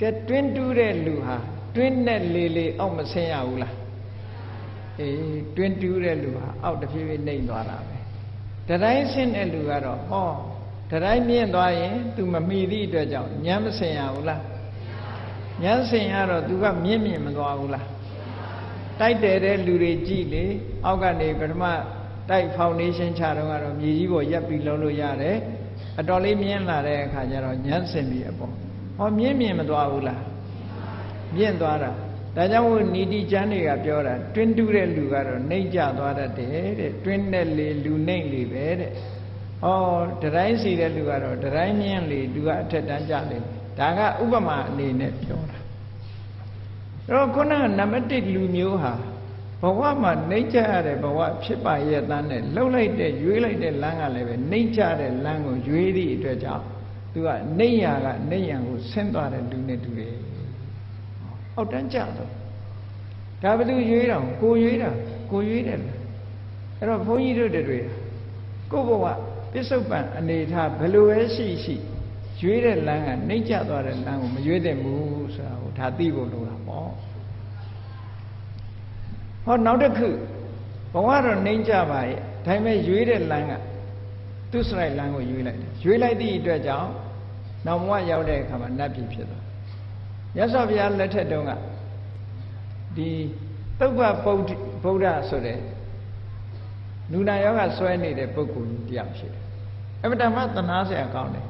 ကဲတွင်းတူးတဲ့လူဟာတွင်းနဲ့လေလေအောက်မဆင်းရဘူးလားအေးတွင်းတူးတဲ့လူဟာအောက်တစ်ဖြည်းဖြည်းနှိမ့်သွားတာပဲတတိုင်းဆင့်တဲ့လူကတော့ဟော တတိုင်းမြင့်သွားရင် तू မမီသည့်အတွက်ကြောင့်ညမ်းမဆင်ရဘူးလားညမ်းဆင်ရတော့ तू ကမြင့်မြင့်မသွားဘူးလားတိုက်တယ်တဲ့လူတွေကြည့်လေအောက်ကနေပထမတိုက်ဖောင်ဒေးရှင်းချတော့ကတော့မြေကြီးပေါ်ရက်ပြီးလုံးလို့ရတယ်အတော်လေးမြင်းလာတဲ့အခါကျတော့ညမ်းဆင်ပြီးအပေါ်ဟောမြင်းမြင်မသွားဘူးလားမြင့်သွားတာဒါကြောင့်မို့နီတိကျမ်းတွေကပြောတာတွင်းတူးတဲ့လူကတော့နှိမ့်ကျသွားတတ်တယ်တဲ့တွင်းတဲ့လေလူနှိမ့်လေပဲတဲ့ ဩတတိုင်းစီတဲ့လူကတော့တတိုင်းမြင့်လေလူကအထက်တန်းကျလေဒါကဥပမာအနေနဲ့ပြောတာအဲ့တော့ခုနကနံပါတ်1လူမျိုးဟာဘဝမှာနှိမ့်ချရတဲ့ဘဝဖြစ်ပါရဲ့တန်းနဲ့လှုပ်လိုက်တဲ့ရွေးလိုက်တဲ့လမ်းကလည်းပဲနှိမ့်ချတဲ့လမ်းကိုရွေးသည့်အတွက်ကြောင့်သူကနှိမ့်ရကနှိမ့်ရကိုဆင်းသွားတဲ့လူနဲ့တူတယ်အောက်တန်းကျတော့ဒါဘယ်သူရွေးတော့ကိုရွေးတာကိုရွေးတယ်အဲ့တော့ဘုန်းကြီးတို့တွေကိုဘဝ ပစ္စုပန်အနေထားဘယ်လိုပဲရှိရှိရွေးတဲ့လမ်းကနှိမ့်ကျသွားတဲ့လမ်းကိုမရွေးသင့်ဘူးဆိုတာကိုဒါသိဖို့လိုတာပေါ့ဟောနောက်တစ်ခုဘဝတော့နှိမ့်ကြပါရဲ့ဒါပေမဲ့ရွေးတဲ့လမ်းကသူစရိုက်လမ်းကိုရွေးလိုက်တယ်ရွေးလိုက်သည့်အတွက်ကြောင့်နောက်ဘဝရောက်တဲ့အခါမှာနတ်ပြည်ဖြစ်သွားမြတ်စွာဘုရားလက်ထက်တုန်းကဒီသုဗ္ဗဗုဒ္ဓဗုဒ္ဓဆိုတဲ့လူနာယောဂဆွဲနေတဲ့ပုဂ္ဂိုလ်ကြီးတရားရှိတယ် အမတမသနာဆရာကောင်းတယ်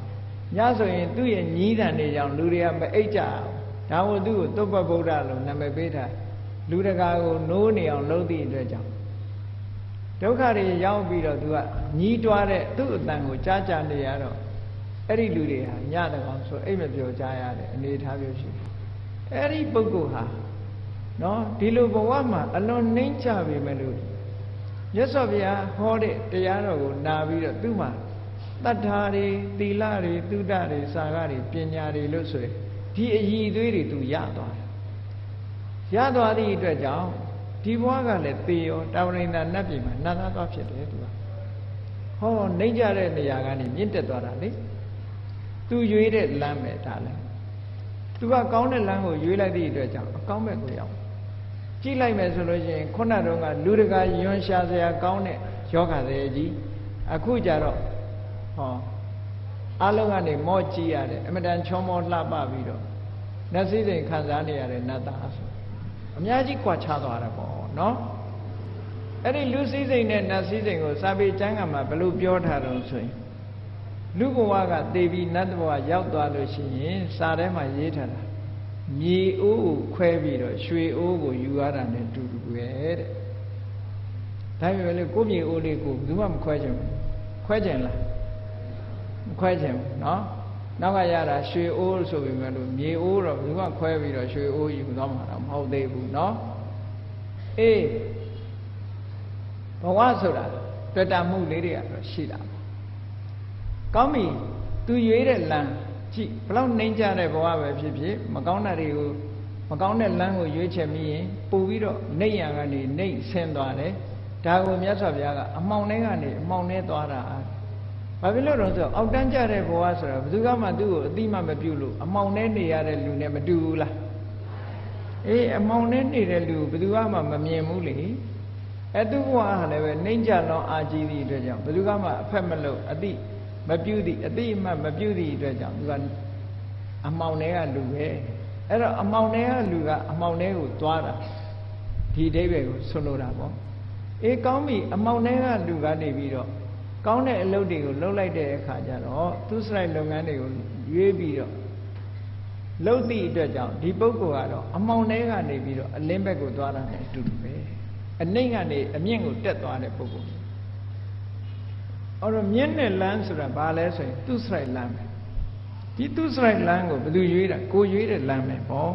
ညဆိုရင်သူ့ရဲ့ညီးတန်နေကြောင်လူတွေကမအိတ်ကြအောင်ဒါမို့သူ့ကိုသုပ္ပဗုဒ္ဓလို့နာမည်ပေးထားလူတကာကိုနိုးနေအောင်လုပ်သည့်အတွက်ကြောင့်ဒုက္ခတွေရောက်ပြီးတော့သူကညီးတွားတဲ့သူ့အတန်ကိုကြားကြနေရတော့အဲ့ဒီလူတွေဟာညတကောင်ဆိုအိတ်မပြောကြရတဲ့အနေထားမျိုးရှိတယ်အဲ့ဒီပုဂ္ဂိုလ်ဟာနော်ဒီလိုဘဝမှာအလွန်နှိမ့်ချပေမဲ့လို့ရသော်ဗျာဟောတဲ့တရားတော်ကိုနာပြီးတော့သူ့မှာ တတ္ထာတွေသီလတွေသုဒ္ဓတွေစာကတွေပညာတွေလို့ဆိုရင်ဒီအည်အသွေးတွေသူရသွားတယ်ရသွားသည့်အတွက်ကြောင့်ဒီဘဝကလည်းသေရောတာဝရိန္ဒနတ်ပြည်မှာနတ်သားသွားဖြစ်တယ်သူကဟောနှိမ့်ကြတဲ့နေရာကနေမြင့်တက်သွားတာလေသူရွေးတဲ့လမ်းပဲဒါလည်းသူကကောင်းတဲ့လမ်းကိုရွေးလိုက်သည့်အတွက်ကြောင့်အကောင်းဘက်ကိုရောက်ကြည့်လိုက်မယ်ဆိုလို့ရှိရင်ခုနတုန်းကလူတကာယွန်းရှာစရာကောင်းတဲ့ယောဂတဲ့ကြီးအခုကြတော့ ဟောအလုံးကနေမော့ကြည့်ရတယ်အမတန်ချောမောလှပပြီးတော့နတ်စည်းစိမ်ခံစားနေရတဲ့နတ်သားဆိုအများကြီးကြွာချသွားတာပေါ့နော်အဲ့ဒီလူစည်းစိမ်နဲ့နတ်စည်းစိမ်ကိုစာပေကျမ်းကမှာဘယ်လိုပြောထားတော့ဆိုရင်လူဘဝကသေပြီးနတ်ဘဝရောက်သွားလို့ရှိရင်စာထဲမှာရေးထားတာမြေအိုးကိုခွဲပြီးတော့ရွှေအိုးကိုယူရတာနဲ့တူတူပဲတဲ့ဒါပေမဲ့လေကိုမြေအိုးလေးကိုဘယ်သူမှမခွဲချင်ဘူးခွဲချင်လား မခွဲချင်ဘူးနော်နောက်ကရတာရွှေအိုးဆိုပေမဲ့လို့မြေအိုးတော့ဘယ်သူမှခွဲပြီးတော့ရွှေအိုးယူသွားမှာတော့မဟုတ်သေးဘူးနော်အေးဘဝဆိုတာတွေ့တာမှုလေးတွေကတော့ရှိတာပေါ့ကောင်းပြီသူရွေးတဲ့လမ်းကြည့်ဘလောက်နှိမ့်ကြတဲ့ဘဝပဲဖြစ်ဖြစ်မကောင်းတာတွေကိုမကောင်းတဲ့လမ်းကိုရွေးချယ်မိရင်ပို့ပြီးတော့နှိမ့်ရံကနေနှိမ့်ဆင်းသွားတယ်ဒါကိုမြတ်စွာဘုရားကအမှောင်ထဲကနေအမှောင်ထဲသွားတာ ဘာဖြစ်လို့လဲဆိုတော့အောက်တန်းကြတဲ့ဘဝဆိုတာဘယ်သူကမှသူ့ကိုအတိမမပြုလို့အမှောင်ထဲနေရတဲ့လူနဲ့မတူဘူးလားအေးအမှောင်ထဲနေတဲ့လူဘယ်သူကမှမမြင်ဘူးလေအဲသူ့ဘဝဟာလည်းပဲနှိမ့်ကြလောင်းအာကြီးသည့်အတွက်ကြောင့်ဘယ်သူကမှအဖက်မလို့အတိမပြုသည့်အတိအမှတ်မပြုသည့်အတွက်ကြောင့်သူကအမှောင်ထဲကလူပဲအဲ့တော့အမှောင်ထဲကလူကအမှောင်ထဲကိုသွားတာဒီအိဗယ်ကိုဆွလို့တာပေါ့အေးကောင်းပြီအမှောင်ထဲကလူကနေပြီးတော့ ကောင်းတဲ့အလုပ်တွေကိုလုပ်လိုက်တဲ့အခါကျတော့သူစရိုက်လုပ်ငန်းတွေကိုရွေးပြီးတော့လုပ်သည့်အတွက်ကြောင့်ဒီပုဂ္ဂိုလ်ကတော့အမှောင်ထဲကနေပြီးတော့အလင်းဘက်ကိုသွားတာနဲ့အတူတူပဲအနှိမ့်ကနေအမြင့်ကိုတက်သွားတဲ့ပုဂ္ဂိုလ်အဲ့တော့မြင့်တဲ့လမ်းဆိုတာဘာလဲဆိုရင်သူစရိုက်လမ်းပဲဒီသူစရိုက်လမ်းကိုဘယ်သူရွေးတာကိုရွေးတဲ့လမ်းပဲပေါ့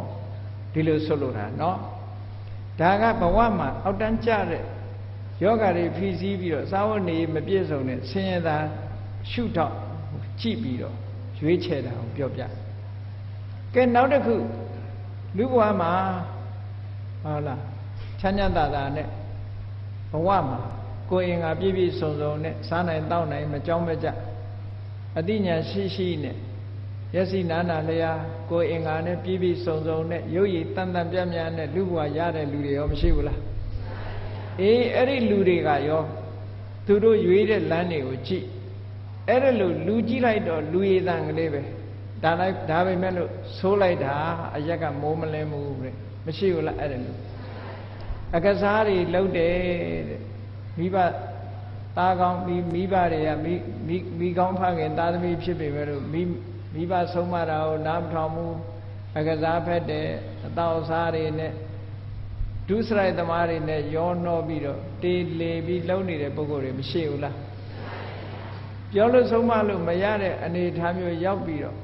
ဒီလိုဆိုလိုတာเนาะဒါကဘဝမှာအောက်တန်းကျတဲ့ ယောဂါတွေဖြီးစည်းပြီးတော့စာဝတ်နေမပြည့်စုံတဲ့ဆင်းရဲသာရှုထောက်ကြည့်ပြီးတော့ရွေးချယ်တာကိုပြောပြကဲနောက်တစ်ခုလူဘဝမှာဟုတ်လားချမ်းချမ်းသာသာနဲ့ဘဝမှာကိုယ်အင်္ဂါပြည့်ပြည့်စုံစုံနဲ့စားနိုင်တောက်နိုင်မကြောက်မကြအတိညာရှိရှိနဲ့ယက်စီနာနာလျာကိုယ်အင်္ဂါနဲ့ပြည့်ပြည့်စုံစုံနဲ့ရုပ်ရည်တန်တန်ပြတ်ပြတ်နဲ့လူဘဝရတဲ့လူတွေရောမရှိဘူးလား အေးအဲ့ဒီလူတွေကရောသူတို့ရွေးတဲ့လမ်းတွေကိုကြည့်အဲ့ဒါလို့လူကြည့်လိုက်တော့လူရည်တန်ကလေးပဲဒါလိုက်ဒါပဲမဲ့လို့ဆိုးလိုက်တာအရက်ကမိုးမလဲမှုတဲ့မရှိဘူးလားအဲ့ဒါလို့အကစားတွေလှုပ်တယ်တဲ့မိဘသားကောင်းမိမိဘတွေကမိမိမိကောင်းဖခင်သားသမီးဖြစ်ပေမဲ့လို့မိမိဘဆုံးမတာကိုနားမထောင်ဘူးအကစားဖက်တဲ့အတောက်စားတွေနဲ့ ဒုစရိုက်သမားတွေနဲ့ရောနှောပြီးတော့တေးလေပြီးလုံနေတဲ့ပုံကိုယ်တွေမရှိဘူးလားပြောလို့ဆုံးမလို့မရတဲ့အနေအထားမျိုးရောက်ပြီးတော့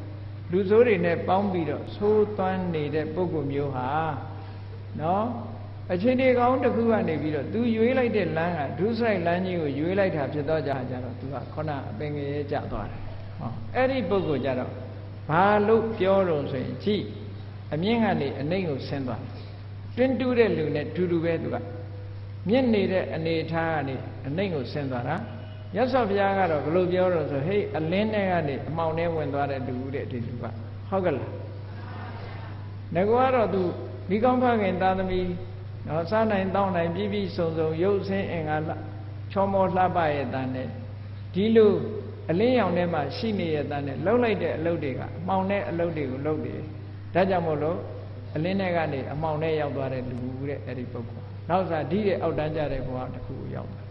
လူဆိုးတွေနဲ့ပေါင်းပြီးတော့သိုးသွမ်းနေတဲ့ပုံကိုယ်မျိုးဟာနော်အခြေအနေကောင်းတစ်ခုကနေပြီးတော့ तू ရွေးလိုက်တဲ့လမ်းကဒုစရိုက်လမ်းကြီးကိုရွေးလိုက်တာဖြစ်တော့ကြကြတော့ तू ကခုနအပင်ငယ်ကျသွားတယ်ဟောအဲ့ဒီပုံကိုယ်ကြတော့ဘာလို့ပြောတော့ဆိုရင်ကြည့်အမြင့်ကနေအနှိမ့်ကိုဆင်းသွားတယ် တွင်းတူးတဲ့လူနဲ့တူတူပဲ तू ကမြင့်နေတဲ့အနေထားကနေအနှိမ့်ကိုဆင်းသွားတာရသော်ဘုရားကတော့ဘယ်လိုပြောတော့ဆိုဟေးအလင်းထဲကနေအမှောင်ထဲဝင်သွားတဲ့လူတဲ့ဒီလူကဟုတ်ကလားငကွာတော့ तू မိကောင်းဖခင်သာသမီနော်စားနိုင်တောင်းနိုင်ပြည့်ပြည့်စုံစုံရုပ်ဆင်းအင်္ဂါချောမောလှပရဲ့တန်နဲ့ဒီလိုအလင်းရောင်ထဲမှာရှိနေရဲ့တန်နဲ့လှုပ်လိုက်တဲ့အလုပ်တွေကအမှောင်တဲ့အလုပ်တွေကိုလုပ်တယ်ဒါကြောင့်မို့လို့ အလင်းထဲကနေအမှောင်ထဲရောက်သွားတဲ့လူတဲ့အဲ့ဒီပုဂ္ဂိုလ်နောက်စားဒီတဲ့အောက်တန်းကြတဲ့ဘဝတစ်ခုကိုရောက်တာ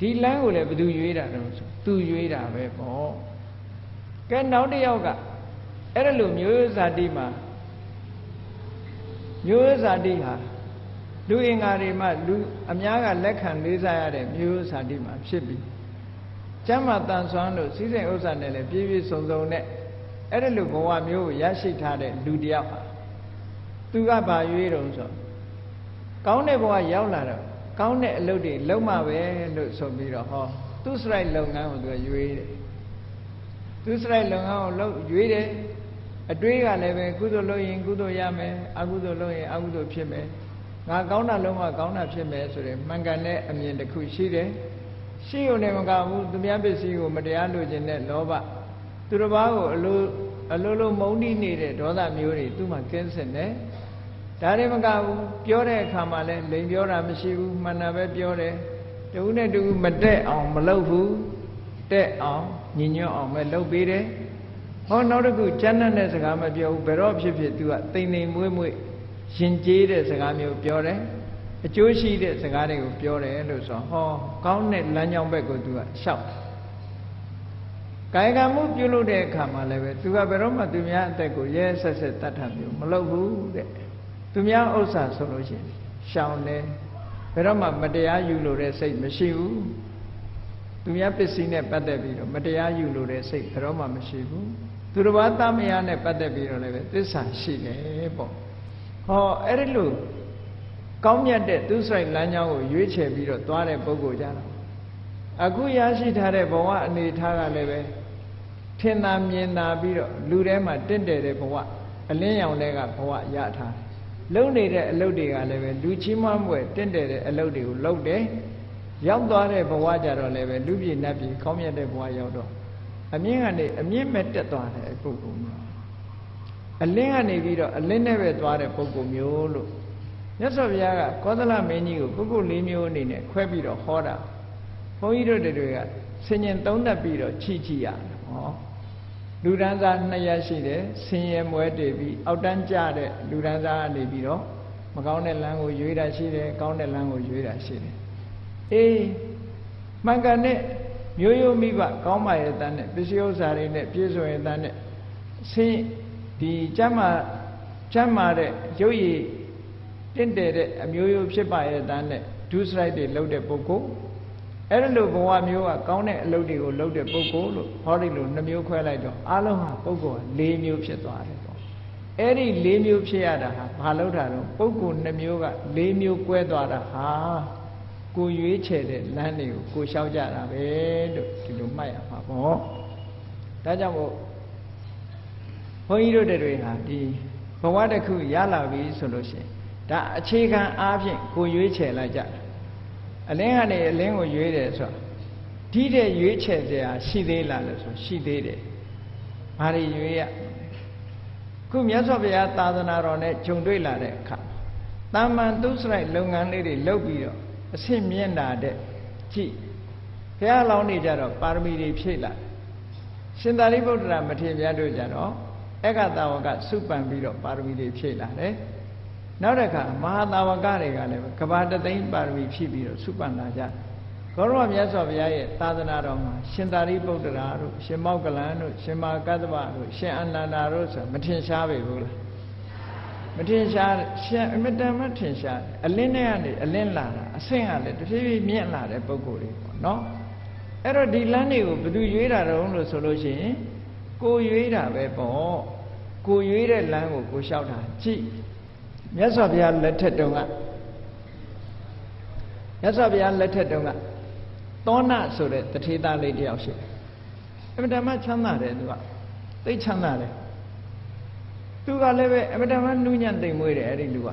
ဒီလမ်းကိုလည်းဘယ်သူရွေးတာတော့ဆိုသူရွေးတာပဲပေါ့ကဲနောက်တစ်ယောက်ကအဲ့ဒါလိုမျိုးဇာတိမှာမျိုးဇာတိဟာလူအင်္ဂါတွေမှလူအများကလက်ခံလေးစားရတဲ့မျိုးဇာတိမှာဖြစ်ပြီးကျမ်းမာတန်ဆွမ်းလို့စီးစိမ်ဥစ္စာနဲ့လည်းပြည့်ပြည့်စုံစုံနဲ့အဲ့ဒါလိုဘဝမျိုးကိုရရှိထားတဲ့လူတယောက်ဟာ သူကဘာရွေးတုံးဆိုကောင်းတဲ့ဘဝရောက်လာတော့ကောင်းတဲ့အလုပ်တွေလုံးမပဲလို့ဆိုပြီးတော့ဟောသူစရိုက်လုပ်ငန်းကိုသူရွေးတယ်သူစရိုက်လုပ်ငန်းကိုလုပ်ရွေးတယ်အတွေးကလည်းပဲကုသိုလ်လုပ်ရင်ကုသိုလ်ရမယ်အကုသိုလ်လုပ်ရင်အကုသိုလ်ဖြစ်မယ်ငါကောင်းတာလုံးဝကောင်းတာဖြစ်မယ်ဆိုရင်မှန်ကန်တဲ့အမြင်တစ်ခုရှိတယ်ရှိုံနဲ့မကဘူးသူများပစ္စည်းကိုမတရားလိုချင်တဲ့လောဘသူတစ်ပါးကိုအလိုအလိုလိုမုန်းတိနေတဲ့ဒေါသမျိုးတွေသူ့မှာကင်းစင်တယ် ဒါတွေမကဘူးပြောတဲ့အခါမှာလည်းလိန်ပြောတာမရှိဘူးမှန်တာပဲပြောတယ်တူနဲ့တူမတက်အောင်မလုပ်ဘူးတက်အောင်ညီညွတ်အောင်ပဲလုပ်ပေးတယ်ဟောနောက်တစ်ခုကျမ်းတဲ့စကားမပြောဘူးဘယ်တော့ဖြစ်ဖြစ် तू ကတိမ်တိမ်မွေးမွေးရှင်ကျေးတဲ့စကားမျိုးပြောတယ်အကျိုးရှိတဲ့စကားတွေကိုပြောတယ်လို့ဆိုဟောကောင်းတဲ့လမ်းကြောင်းဘက်ကို तू ကရှောက်ကာယကံမှုပြုလုပ်တဲ့အခါမှာလည်းပဲ तू ကဘယ်တော့မှသူများအသက်ကိုရဲဆက်ဆက်တတ်တာမျိုးမလုပ်ဘူးတဲ့ သူများဥစ္စာဆိုလို့ရှိရင်ရှောင်တယ်ဘယ်တော့မှမတရားယူလို့တဲ့စိတ်မရှိဘူးသူများပစ္စည်းနဲ့ပတ်သက်ပြီးတော့မတရားယူလို့တဲ့စိတ်ဘယ်တော့မှမရှိဘူးသူတစ်ပါးသားမယားနဲ့ပတ်သက်ပြီးတော့လည်းပဲသစ္စာရှိတယ်ပေါ့ဟောအဲ့ဒီလိုကောင်းမြတ်တဲ့သူဆိုင်လမ်းကြောင်းကိုရွေးချယ်ပြီးတော့သွားတဲ့ပုဂ္ဂိုလ်ကြတော့အခုရရှိထားတဲ့ဘဝအနေထားကလည်းပဲထင်သာမြင်သာပြီးတော့လူထဲမှာတင့်တယ်တဲ့ဘဝအလင်းရောင်တွေကဘဝရထား လုံနေတဲ့အလုပ်တွေကလည်းပဲလူချင်းမွဲ့တင့်တယ်တဲ့အလုပ်တွေကိုလုပ်တယ်ရောက်သွားတဲ့ဘဝကြတော့လည်းပဲလူပြည်နတ်ပြည်ကောင်းမြတ်တဲ့ဘဝရောက်တော့အမြင့်ကနေအမြင့်မဲ့တက်သွားတဲ့ပုဂ္ဂိုလ်မျိုးအလင်းကနေပြီးတော့အလင်းနဲ့ပဲသွားတဲ့ပုဂ္ဂိုလ်မျိုးလို့မြတ်စွာဘုရားကကောသလမင်းကြီးကိုပုဂ္ဂိုလ်၄မျိုးအနေနဲ့ခွဲပြီးတော့ဟောတာဘုန်းကြီးတို့တွေကဆင်ញင်သုံးသပ်ပြီးတော့ချီချီရတယ်ဟော လူဒန်းစားနှစ်ရက်ရှိတယ်ဆင်ရဲမွဲတည်ပြီးအောက်တန်းကြတဲ့လူဒန်းစားကနေပြီးတော့မကောင်းတဲ့လမ်းကိုရွေးတာရှိတယ်ကောင်းတဲ့လမ်းကိုရွေးတာရှိတယ်အေးမှန်ကန်တဲ့မျိုးရိုးမိဘကောင်းပါရဲ့တန်းနဲ့ပစ္စည်းဥစ္စာတွေနဲ့ပြည့်စုံရဲ့တန်းနဲ့ဆင်းဒီကျမ်းမာကျမ်းမာတဲ့ရုပ်ရည်တင့်တယ်တဲ့အမျိုးရိုးဖြစ်ပါရဲ့တန်းနဲ့ဒုစရိုက်တွေလုပ်တဲ့ပုဂ္ဂိုလ် အဲ့ဒီလိုဘဝမျိုးကကောင်းတဲ့အလုပ်တွေကိုလုပ်တဲ့ပုဂ္ဂိုလ်လို့ဟောဒီလိုနှမျိုးခွဲလိုက်တော့အလုံးဟာပုဂ္ဂိုလ်က၄မျိုးဖြစ်သွားတယ်ပေါ့အဲ့ဒီ၄မျိုးဖြစ်ရတာဟာဘာလို့တာတော့ပုဂ္ဂိုလ်နှမျိုးက၄မျိုးကွဲသွားတာဟာကိုရွေးချယ်တဲ့လမ်းတွေကိုကိုလျှောက်ကြတာပဲလို့ဒီလိုမှတ်ရမှာပေါ့ဒါကြောင့်မို့ဘုန်းကြီးတို့တွေဟာဒီဘဝတစ်ခုရလာပြီဆိုလို့ရှိရင်ဒါအခြေခံအားဖြင့်ကိုရွေးချယ်လိုက်ကြတာ အလင်းကနေအလင်းကိုရွေးတယ်ဆိုတာဒီတဲ့ရွေးချယ်စရာရှိသေးလားလို့ဆိုရှိသေးတယ်ဘာတွေရွေးရခုမြတ်စွာဘုရားသာသနာတော်နဲ့ဂျုံတွေ့လာတဲ့အခါတာမန်သူစရိုက်လုပ်ငန်းလေးတွေလုပ်ပြီးတော့အဆင့်မြင့်တာတဲ့ကြည့်ဘုရားလောင်းနေကြတော့ပါရမီတွေဖြည့်လာရှင်သာရိပုတ္တရာမထေရမြတ်တို့ကြတော့အက္ခတာဝကစုပန်ပြီးတော့ပါရမီတွေဖြည့်လာတယ် နောက်တစ်ခါမဟာတာဝကတွေကလည်းကဘာတသိန်းပါရမီဖြည့်ပြီးတော့စုပန်လာကြဂေါရဝမြတ်စွာဘုရားရဲ့သာသနာတော်မှာရှင်သာရိပုတ္တရာတို့ရှင်မောက္ကလန်တို့ရှင်မာကတ္တဗတို့ရှင်အနန္ဒာတို့ဆိုမထင်ရှားပေဘူးလားမထင်ရှားရှင်အမတန်မထင်ရှားတယ်အလင်းနဲ့ကနေအလင်းလာတာအဆင့်ကလည်းတဖြည်းဖြည်းမြင့်လာတဲ့ပုံကိုယ်တွေပေါ့နော်အဲ့တော့ဒီလမ်းတွေကိုဘယ်သူရွေးတာတုံးလို့ဆိုလို့ရှိရင်ကိုရွေးတာပဲပေါ့ကိုရွေးတဲ့လမ်းကိုကိုလျှောက်တာကြည့် မြတ်စွာဘုရားလက်ထက်တုန်းကမြတ်စွာဘုရားလက်ထက်တုန်းကသောဏဆိုတဲ့တထေသားလေးတယောက်ရှိတယ်။အမတမချမ်းသာတယ်သူကသိချမ်းသာတယ်။သူကလည်းပဲအမတမနှူးညံ့သိမ်မွေးတယ်အဲ့ဒီလူက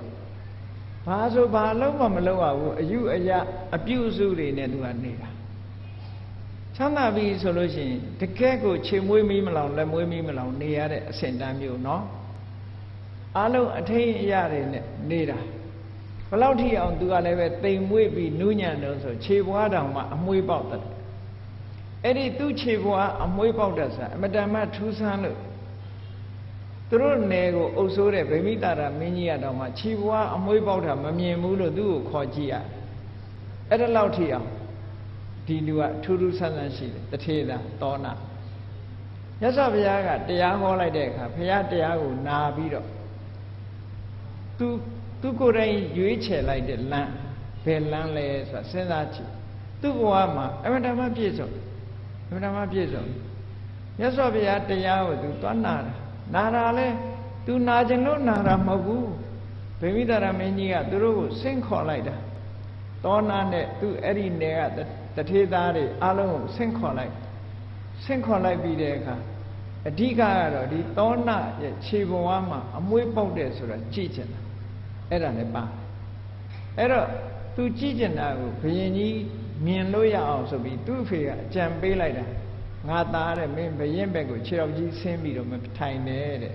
။ဘာဆိုဘာလုံးမမလုံးရဘူးအယူအယအပြုစုတွေနဲ့သူကနေတာ။ချမ်းသာပြီဆိုလို့ရှိရင်တကယ်ကိုခြေမွေးမီးမလောင်လက်မွေးမီးမလောင်နေရတဲ့အဆင့်တန်းမျိုးနော်။ အားလုံးအထိန်အရာတွေနဲ့နေတာဘယ်လောက်ထိအောင်သူကလည်းပဲတိမ်မွေးပြီးနူးညံ့တော့ဆိုခြေပွားတောင်မှအမွှေးပေါက်တယ်အဲ့ဒီသူ့ခြေပွားအမွှေးပေါက်တဲ့ဆိုအမတန်မှထူးဆန်းလို့သူတို့နယ်ကိုအုပ်ဆိုးတဲ့ဗိမိတာရမင်းကြီးကတော့မှခြေပွားအမွှေးပေါက်တာမမြင်ဘူးလို့သူ့ကိုခေါ်ကြည့်ရအဲ့ဒါလောက်ထိအောင်ဒီလူကထူးထူးဆန်းဆန်းရှိတယ်တထေသာတောနာမြတ်စွာဘုရားကတရားဟောလိုက်တဲ့အခါဘုရားတရားကိုနာပြီးတော့ သူသူကိုယ်တိုင်ရွေးချယ်လိုက်တဲ့လမ်းဘယ်လမ်းလဲဆိုတာစဉ်းစားကြည့်သူ့ဘဝမှာအမှန်တမ်းပြည့်စုံအမှန်တမ်းပြည့်စုံမြတ်စွာဘုရားတရားကိုသူသွားနာတာနာတာလဲသူနာခြင်းလို့နာတာမဟုတ်ဘူးဗိမိတာရမင်းကြီးကသူတို့ကိုဆင့်ခေါ်လိုက်တာတောနာနဲ့သူအဲ့ဒီနယ်ကတထေသားတွေအလုံးကိုဆင့်ခေါ်လိုက်ဆင့်ခေါ်လိုက်ပြီးတဲ့အခါ အဓိကကတော့ဒီသောနာရဲ့ခြေပေါ်ဝါမှာအမွှေးပေါက်တယ်ဆိုတာကြည့်ချင်တာအဲ့ဒါလည်းပါအဲ့တော့သူကြည့်ချင်တာကိုဘုရင်ကြီးမြင်လို့ရအောင်ဆိုပြီးသူ့အဖေကအကြံပေးလိုက်တာငါသားတဲ့မင်းဘရင်ဘက်ကိုခြေတော်ကြီးဆင်းပြီးတော့မထိုင်နဲ့တဲ့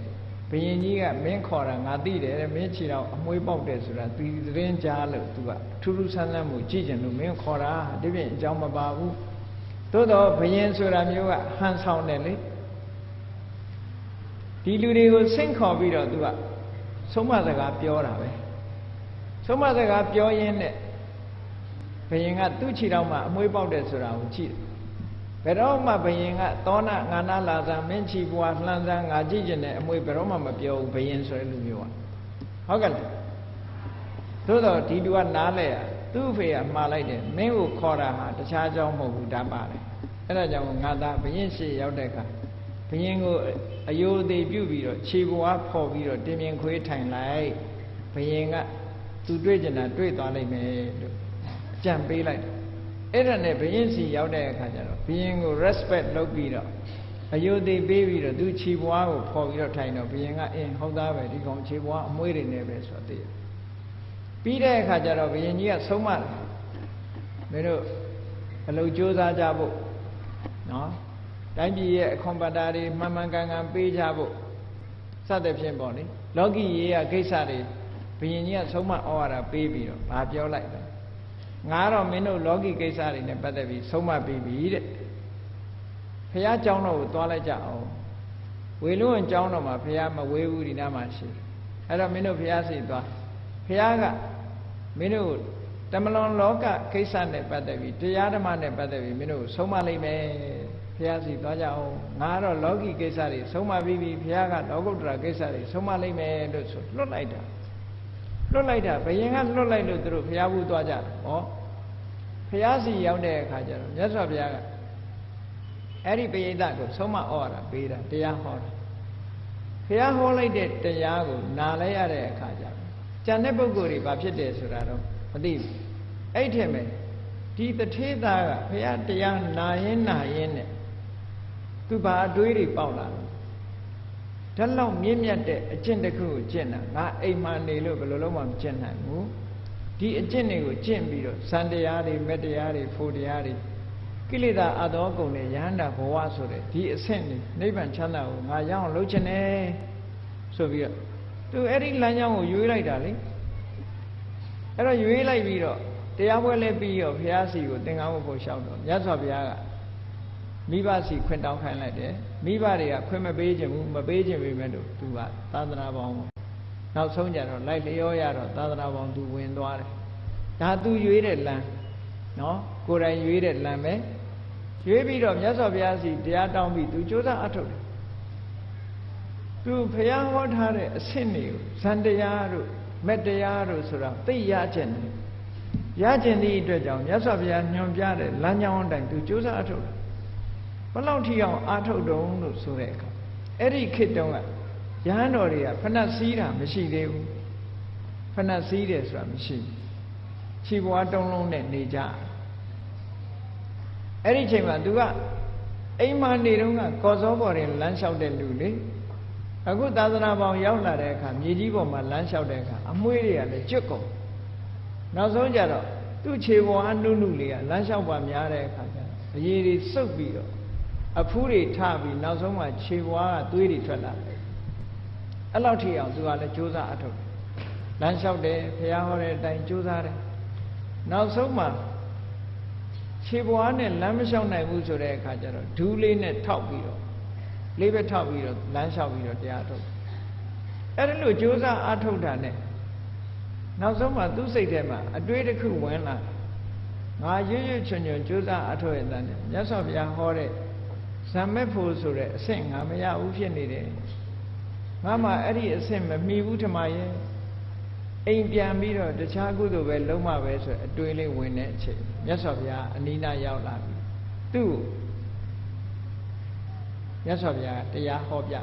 ဘယင်ကြီးကမင်းခေါ်တာငါသိတယ်တဲ့မင်းခြေတော်အမွှေးပေါက်တယ်ဆိုတာသူသတင်းကြားလို့သူကထူးထူးဆန်းဆန်းမှုကြည့်ကြလို့မင်းခေါ်တာဒီပြင်အကြောင်းမပါဘူးသို့တော့ဘယင်ဆိုတာမျိုးကဟန်ဆောင်တယ်လေ ဒီလူတွေကိုဆင့်ခေါ်ပြီးတော့သူကဆုံးမစကားပြောတာပဲဆုံးမစကားပြောရင်းနဲ့ဘယင်ကသူ့ခြေတော်မှာအမွှေးပေါက်တယ်ဆိုတာကိုကြည့်တယ်ဘယ်တော့မှဘယင်ကသောနာငါနာလာသာမင်းချီပွားလှမ်းစမ်းငါကြည့်ကျင်တဲ့အမွေဘယ်တော့မှမပြောဘူးဘယင်ဆိုတဲ့လူမျိုးကဟုတ်ကဲ့လားသို့တော့ဒီလူကနားလဲရသူ့အဖေကမှားလိုက်တယ်မင်းကိုခေါ်တာဟာတခြားကြောင်းမဟုတ်ဘူးဒါပါတယ်အဲ့ဒါကြောင့်ငါသားဘယင်ရှိရောက်တဲ့အခါ ဘယင်ကိုအယိုသေးပြုတ်ပြီးတော့ခြေပွားဖော်ပြီးတော့တင်းမြင်ခွေးထိုင်လိုက်ဘယင်ကသူတွေ့ကျင်တာတွေ့သွားလိုက်မယ်လို့ကြံပေးလိုက်တယ်အဲ့ဒါနဲ့ဘယင်းစီရောက်တဲ့အခါကျတော့ဘယင်းကို respect လုပ်ပြီးတော့အယုဒိပေးပြီးတော့သူခြေပွားကိုဖော်ပြီးတော့ထိုင်တော့ဘယင်းကအင်းဟုတ်သားပဲဒီကောင်ခြေပွားအမွှေးတွေနဲ့ပဲဆိုတော့သိရပြီးတဲ့အခါကျတော့ဘယင်းကြီးကဆုံးမတယ်မင်းတို့အလုပ်ကြိုးစားကြဖို့နော် တိုင်းပြည်ရဲ့အခွန်ပတ္တာတွေမှန်မှန်ကန်ကန်ပေးကြဖို့စသဖြင့်ပေါ့လေလောကီရေးရကိစ္စတွေဘယင်းကြီးကဆုံးမဩဝါဒပေးပြီးတော့ဗာပြောလိုက်တယ်ငါတော့မင်းတို့လောကီကိစ္စတွေနဲ့ပတ်သက်ပြီးဆုံးမပြီးပြီတဲ့ဖះเจ้าတော်ကိုသွားလိုက်ကြအောင်ဝေလုံးเจ้าတော်မှာဖះမဝေးဘူးဒီနားမှာရှိအဲ့တော့မင်းတို့ဖះစီသွားဖះကမင်းတို့တမလွန်လောကကိစ္စနဲ့ပတ်သက်ပြီးတရားဓမ္မနဲ့ပတ်သက်ပြီးမင်းတို့ဆုံးမလိုက်မယ် ဖះစီသွားကြအောင်ငါတော့လောကီကိစ္စတွေဆုံးမပြီးပြီဖះကလောကုတ္တရာကိစ္စတွေဆုံးမလိုက်မယ်လို့ဆိုလွတ်လိုက်တာလွတ်လိုက်တာဘယင်ကလွတ်လိုက်လို့သူတို့ဘုရားဘူးသွားကြတယ်ဟောဘုရားစီရောက်တဲ့အခါကျတော့မြတ်စွာဘုရားကအဲ့ဒီပိဋကကိုဆုံးမဩဝါဒပေးတာတရားဟောတာဘုရားဟောလိုက်တဲ့တရားကိုနားလဲရတဲ့အခါကျတော့ကျန်တဲ့ပုဂ္ဂိုလ်တွေဘာဖြစ်တယ်ဆိုတာတော့မသိဘူးအဲ့ထင်မယ်ဒီတထေသားကဘုရားတရားနာရင်နာရင်နဲ့ သူဘာအတွေးတွေပေါက်လာလဲဓာတ်လောက်မြင့်မြတ်တဲ့အကျင့်တစ်ခုကိုကျင့်တာငါအိမ်မှာနေလို့ဘယ်လိုလုပ်မှမကျင့်နိုင်ဘူးဒီအကျင့်တွေကိုကျင့်ပြီးတော့စံတရားတွေမတရားတွေဖို့တရားတွေကိလေသာအသောကုန်တွေရဟန္တာဘဝဆိုတဲ့ဒီအဆင့်တွေနိဗ္ဗာန်ချမ်းသာကိုငါရအောင်လုပ်ချင်တယ်ဆိုပြီးတော့သူအဲ့ဒီလမ်းကြောင်းကိုရွေးလိုက်တာလေအဲ့တော့ရွေးလိုက်ပြီးတော့တရားပွဲလဲပြီးတော့ဘုရားစီကိုသင်္ကန်းဝတ်ဖို့ရှောက်တော့မြတ်စွာဘုရားက မိဘစီခွင့်တောင်းခိုင်းလိုက်တယ်မိဘတွေကခွင့်မပေးခြင်းဘူးမပေးခြင်းပေမဲ့လို့သူကသာသနာပေါင်းနောက်ဆုံးကြတော့လိုက်လျောရတော့သာသနာပေါင်းသူဝင်သွားတယ်ဒါသူရွေးတဲ့လမ်းနော်ကိုယ်တိုင်ရွေးတဲ့လမ်းပဲရွေးပြီးတော့မြတ်စွာဘုရားစီတရားတောင်းပြီးသူကြိုးစားအထုတ်တယ်သူဖះဟောထားတဲ့အဆင့်တွေကိုဇန်တရားတို့မက်တရားတို့ဆိုတာသိရခြင်းတယ်ရခြင်းသည့်အတွက်ကြောင့်မြတ်စွာဘုရားညွှန်ပြတဲ့လမ်းကြောင်းအတိုင်းသူကြိုးစားအထုတ်တယ် ဘယ်လောက်ထိအောင်အာထုတ်တုံးလို့ဆိုတဲ့အခါအဲ့ဒီခေတ်တုန်းကရဟန်းတော်တွေကဖဏတ်စည်းတာမရှိသေးဘူးဖဏတ်စည်းတယ်ဆိုတာမရှိဘူးခြေပွားတုံးလုံးနဲ့နေကြအဲ့ဒီချိန်မှာသူကအိမ်မှာနေတော့ကကော်စောပေါ်ရင်လမ်းလျှောက်တဲ့လူလေအခုသာသနာပေါင်းရောက်လာတဲ့အခါမြေကြီးပေါ်မှာလမ်းလျှောက်တဲ့အခါအမွှေးတွေကလည်းကျွတ်ကုန်နောက်ဆုံးကြတော့သူ့ခြေပေါ်အနုနုလေးကလမ်းလျှောက်ပါများတဲ့အခါကျတော့အရေးတွေစုပ်ပြီးတော့ အဖူးတွေထပြီးနောက်ဆုံးမှခြေပွားကသွေးတွေထွက်လာတယ်အဲ့လောက်ထိအောင်သူကလည်းကြိုးစားအထုတ်လမ်းလျှောက်တယ်ဘုရားဟောတဲ့အတိုင်းကြိုးစားတယ်နောက်ဆုံးမှခြေပွားနဲ့လမ်းမလျှောက်နိုင်ဘူးဆိုတဲ့အခါကျတော့ဒူးလေးနဲ့ထောက်ပြီးတော့လေးပဲထောက်ပြီးတော့လမ်းလျှောက်ပြီးတော့တရားထုတ်အဲ့ဒါလို့ကြိုးစားအထုတ်တာနဲ့နောက်ဆုံးမှသူ့စိတ်ထဲမှာအတွေးတစ်ခုဝင်လာငါရွရွချွန်ချွန်ကြိုးစားအထုတ်ရတဲ့မြတ်စွာဘုရားဟောတဲ့ ဇမ္မက်ဖို့ဆိုတဲ့အဆင့်ငါမရဘူးဖြစ်နေတယ်ငါမှအဲ့ဒီအဆင့်မမီဘူးထမရဲ့အိမ်ပြန်ပြီးတော့တခြားကုသိုလ်ပဲလုံးမပဲဆိုအတွေးလေးဝင်တဲ့အချိန်မြတ်စွာဘုရားအနိနာရောက်လာပြီသူ့မြတ်စွာဘုရားတရားဟောပြ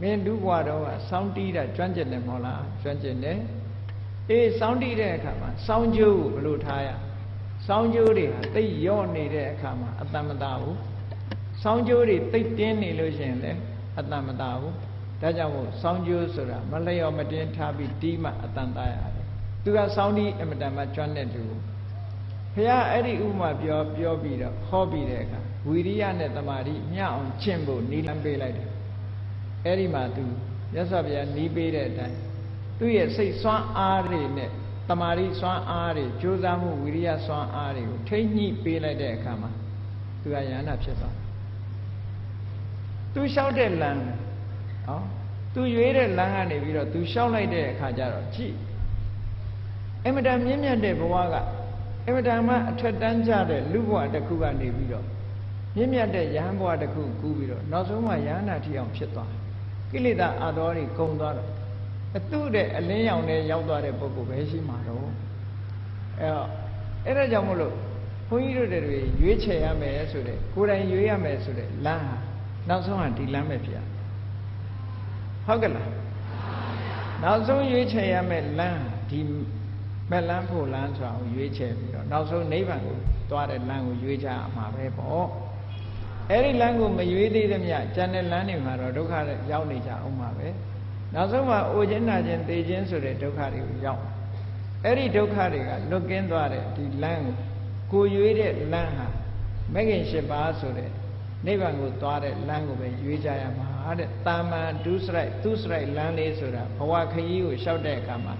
မင်းလူဘွားတော့ကစောင်းတီးတာကျွမ်းကျင်တယ်မဟုတ်လားကျွမ်းကျင်တယ်အေးစောင်းတီးတဲ့အခါမှာစောင်းကျိုးကိုဘယ်လိုထားရစောင်းကျိုးတွေဟာတိတ်ရော့နေတဲ့အခါမှာအတ္တမတာဘူး စောင်းကျိုးတွေတိတ်တင်းနေလို့ရှိရင်လည်းအတ္တမတာဘူးဒါကြောင့်မို့စောင်းကျိုးဆိုတာမလျော့မတင်းထားပြီးတီးမှအတန်တာရတယ်သူကစောင်းတီးအမတန်မှကျွမ်းတဲ့သူဘုရားအဲ့ဒီဥမာပြောပြောပြီးတော့ဟောပြီးတဲ့အခါဝီရိယနဲ့တမာတိမျှအောင်ကျင့်ဖို့နီးလမ်းပေးလိုက်တယ်အဲ့ဒီမှာသူမြတ်စွာဘုရားနီးပေးတဲ့အတိုင်းသူ့ရဲ့စိတ်စွမ်းအားတွေနဲ့တမာတိစွမ်းအားတွေကြိုးစားမှုဝီရိယစွမ်းအားတွေကိုထိမ့်ညှိပေးလိုက်တဲ့အခါမှာသူကယန္တာဖြစ်သွား သူလျှောက်တဲ့လမ်းဟောသူရွေးတဲ့လမ်းကနေပြီးတော့သူလျှောက်လိုက်တဲ့အခါကျတော့ကြည့်အမတန်မြင့်မြတ်တဲ့ဘဝကအမတန်မှအထက်တန်းကြတဲ့လူဘဝတစ်ခုကနေပြီးတော့မြင့်မြတ်တဲ့ယဟန်ဘဝတစ်ခုကူးပြီးတော့နောက်ဆုံးမှယဟနာထီအောင်ဖြစ်သွားကိလေသာအတော်တွေကုန်သွားတော့အတုတဲ့အလင်းရောင်နဲ့ရောက်သွားတဲ့ပုဂ္ဂိုလ်ပဲရှိမှာတော့အဲတော့အဲ့ဒါကြောင့်မလို့ဘုန်းကြီးတို့တွေရွေးချယ်ရမယ်ဆိုတဲ့ကိုယ်တိုင်ရွေးရမယ်ဆိုတဲ့လမ်းဟာ နောက်ဆုံးဟာဒီလမ်းပဲဖြစ်ရဟုတ်ကဲ့လားနောက်ဆုံးရွေးချယ်ရမယ်လမ်းဒီမက်လန်းဖို့လမ်းဆိုတာကိုရွေးချယ်ပြီးတော့နောက်ဆုံးနိဗ္ဗာန်ကိုသွားတဲ့လမ်းကိုရွေးချရမှာပဲပေါ့အဲ့ဒီလမ်းကိုမရွေးသေးသမျှကျန်တဲ့လမ်းတွေမှာတော့ဒုက္ခရောက်နေကြအောင်ပါပဲနောက်ဆုံးမှာအိုခြင်းနာခြင်းသိခြင်းဆိုတဲ့ဒုက္ခတွေကိုရောက်အဲ့ဒီဒုက္ခတွေကလွတ်ကင်းသွားတဲ့ဒီလမ်းကိုကိုရွေးတဲ့လမ်းဟာမဂ္ဂင်၈ပါးဆိုတဲ့ နိဗ္ဗာန်ကိုသွားတဲ့လမ်းကိုပဲရွေးကြရမှာတဲ့တာမန်ဒုစရိုက်သူစရိုက်လမ်းလေးဆိုတာဘဝခရီးကိုလျှောက်တဲ့အခါမှာ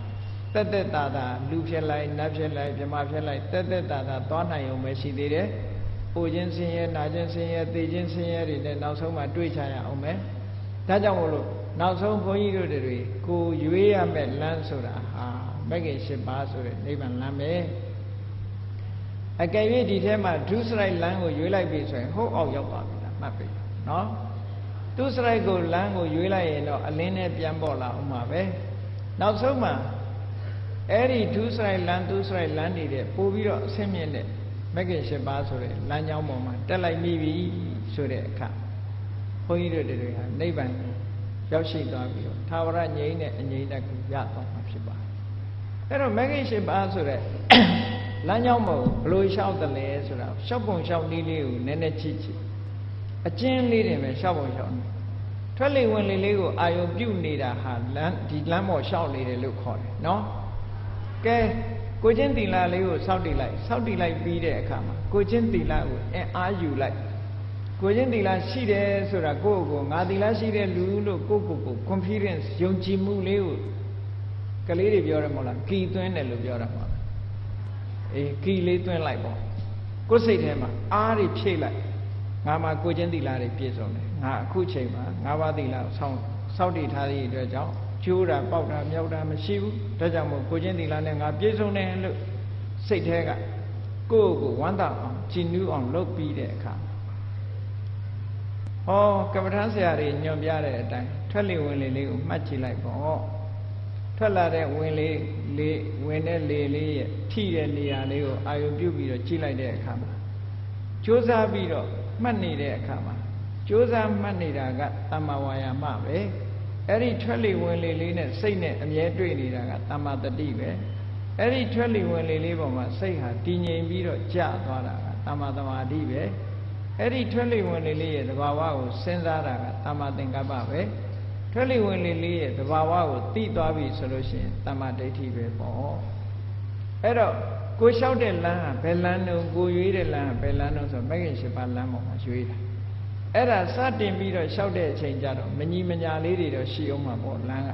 တက်တက်တာတာလူဖြစ်လိုက်နတ်ဖြစ်လိုက်မြမဖြစ်လိုက်တက်တက်တာတာသွားနိုင်ုံပဲရှိသေးတယ်။ပူခြင်းဆင်းရဲနာခြင်းဆင်းရဲသိခြင်းဆင်းရဲတွေနဲ့နောက်ဆုံးမှတွေ့ချရအောင်မယ်။ဒါကြောင့်မို့လို့နောက်ဆုံးဘုန်းကြီးတို့တွေကိုရွေးရမယ့်လမ်းဆိုတာဟာမဂ္ဂင်၈ပါးဆိုတဲ့နိဗ္ဗာန်လမ်းပဲ။အကယ်၍ဒီထဲမှာဒုစရိုက်လမ်းကိုရွေးလိုက်ပြီဆိုရင်ဟိုးအောက်ရောက်သွားပြီလား မှတ်ပြီနော်။ဒုစရိုက်ကိုလမ်းကိုရွေးလိုက်ရင်တော့အလင်းနဲ့ပြန်ပေါ်လာအောင်ပါပဲ။နောက်ဆုံးမှာအဲ့ဒီဒုစရိုက်လမ်းဒုစရိုက်လမ်းနေတဲ့ပို့ပြီးတော့အဆင့်မြင့်တဲ့မဂ္ဂင်၈ပါးဆိုတဲ့လမ်းကြောင်းပေါ်မှာတက်လိုက်မိပြီဆိုတဲ့အခါဘုန်းကြီးတို့တွေကနိဗ္ဗာန်ကိုရောက်ရှိသွားပြီးတော့သာဝရငြိမ်းတဲ့အငြိမ်းတက်ကိုရသွားမှာဖြစ်ပါတယ်အဲ့တော့မဂ္ဂင်၈ပါးဆိုတဲ့လမ်းကြောင်းပေါ်ဘလို့လျှောက်တယ်လဲဆိုတာလျှောက်ပုံလျှောက်နည်းလေးကိုနည်းနည်းကြည့်ကြည့် အကျဉ်းလေးတွေပဲလျှောက်ပုံလျှောက်နေထွက်လေဝင်လေလေးကိုအာယုံပြုတ်နေတာဟာလမ်းဒီလမ်းပေါ်လျှောက်နေတယ်လို့ခေါ်တယ်နော်ကဲကိုချင်းတီလာလေးကိုစောက်တည်လိုက်စောက်တည်လိုက်ပြီးတဲ့အခါမှာကိုချင်းတီလာကိုအင်အားယူလိုက်ကိုချင်းတီလာရှိတယ်ဆိုတာကိုယ့်ကိုငါတီလာရှိတဲ့လူလို့ကိုယ့်ကိုယ်ကို confidence ယုံကြည်မှုလေးကိုကလေးတွေပြောတယ်မဟုတ်လားကီသွင်းတယ်လို့ပြောတာမဟုတ်လားအေးကီလေးသွင်းလိုက်ပေါ့ကိုယ်စိတ်ထဲမှာအားတွေဖြည့်လိုက် ငါမှာကိုချင်းတီလာတွေပြည့်စုံတယ်ငါအခုချိန်မှာငါးပါးတီလာကိုစောင့်စောက်တည်ထားသည့်အတွက်ကြောင့်ကျိုးတာပေါက်တာမြောက်တာမရှိဘူးဒါကြောင့်မို့ကိုချင်းသီလနဲ့ငါပြည့်စုံတယ်လို့စိတ်แท้ကကိုယ့်ကိုဝမ်းသာအောင်ကြည်နူးအောင်လုပ်ပြီးတဲ့အခါဟောကပ္ပဋ္ဌာန်းဆရာတွေညွန်ပြတဲ့အတိုင်းထွထွက်လေဝင်လေလေးကိုမှတ်ကြည့်လိုက်ပေါ့ထွက်လာတဲ့ဝင်လေလေဝင်တဲ့လေလေးရဲ့ထိတဲ့နေရာလေးကိုအာရုံပြုပြီးတော့ကြည့်လိုက်တဲ့အခါမှာကြိုးစားပြီးတော့ မှတ်နေတဲ့အခါမှာကြိုးစားမှတ်နေတာကတမ္မာဝါယာမပဲအဲ့ဒီထွက်လေဝင်လေလေးနဲ့စိတ်နဲ့အမြဲတွေ့နေတာကတမ္မာတတိပဲအဲ့ဒီထွက်လေဝင်လေလေးပေါ်မှာစိတ်ဟာတည်ငြိမ်ပြီးတော့ကြာသွားတာကတမ္မာသမာဓိပဲအဲ့ဒီထွက်လေဝင်လေလေးရဲ့သဘာဝကိုစဉ်းစားတာကတမ္မာသင်္ကပ္ပပဲထွက်လေဝင်လေလေးရဲ့သဘာဝကိုသိသွားပြီဆိုလို့ရှိရင်တမ္မာဒိဋ္ဌိပဲပေါ့အဲ့တော့ ကိုလျှောက်တဲ့လမ်းဟာဘယ်လမ်းတုံးကိုရွေးတဲ့လမ်းဟာဘယ်လမ်းတုံးဆိုမဂ္ဂင်၈ပါးလမ်းပေါ်မှာရွေးတာအဲ့ဒါစတင်ပြီးတော့လျှောက်တဲ့အချိန်ကျတော့မညီမညာလေးတွေတော့ရှိအောင်မှာပေါ့လမ်းက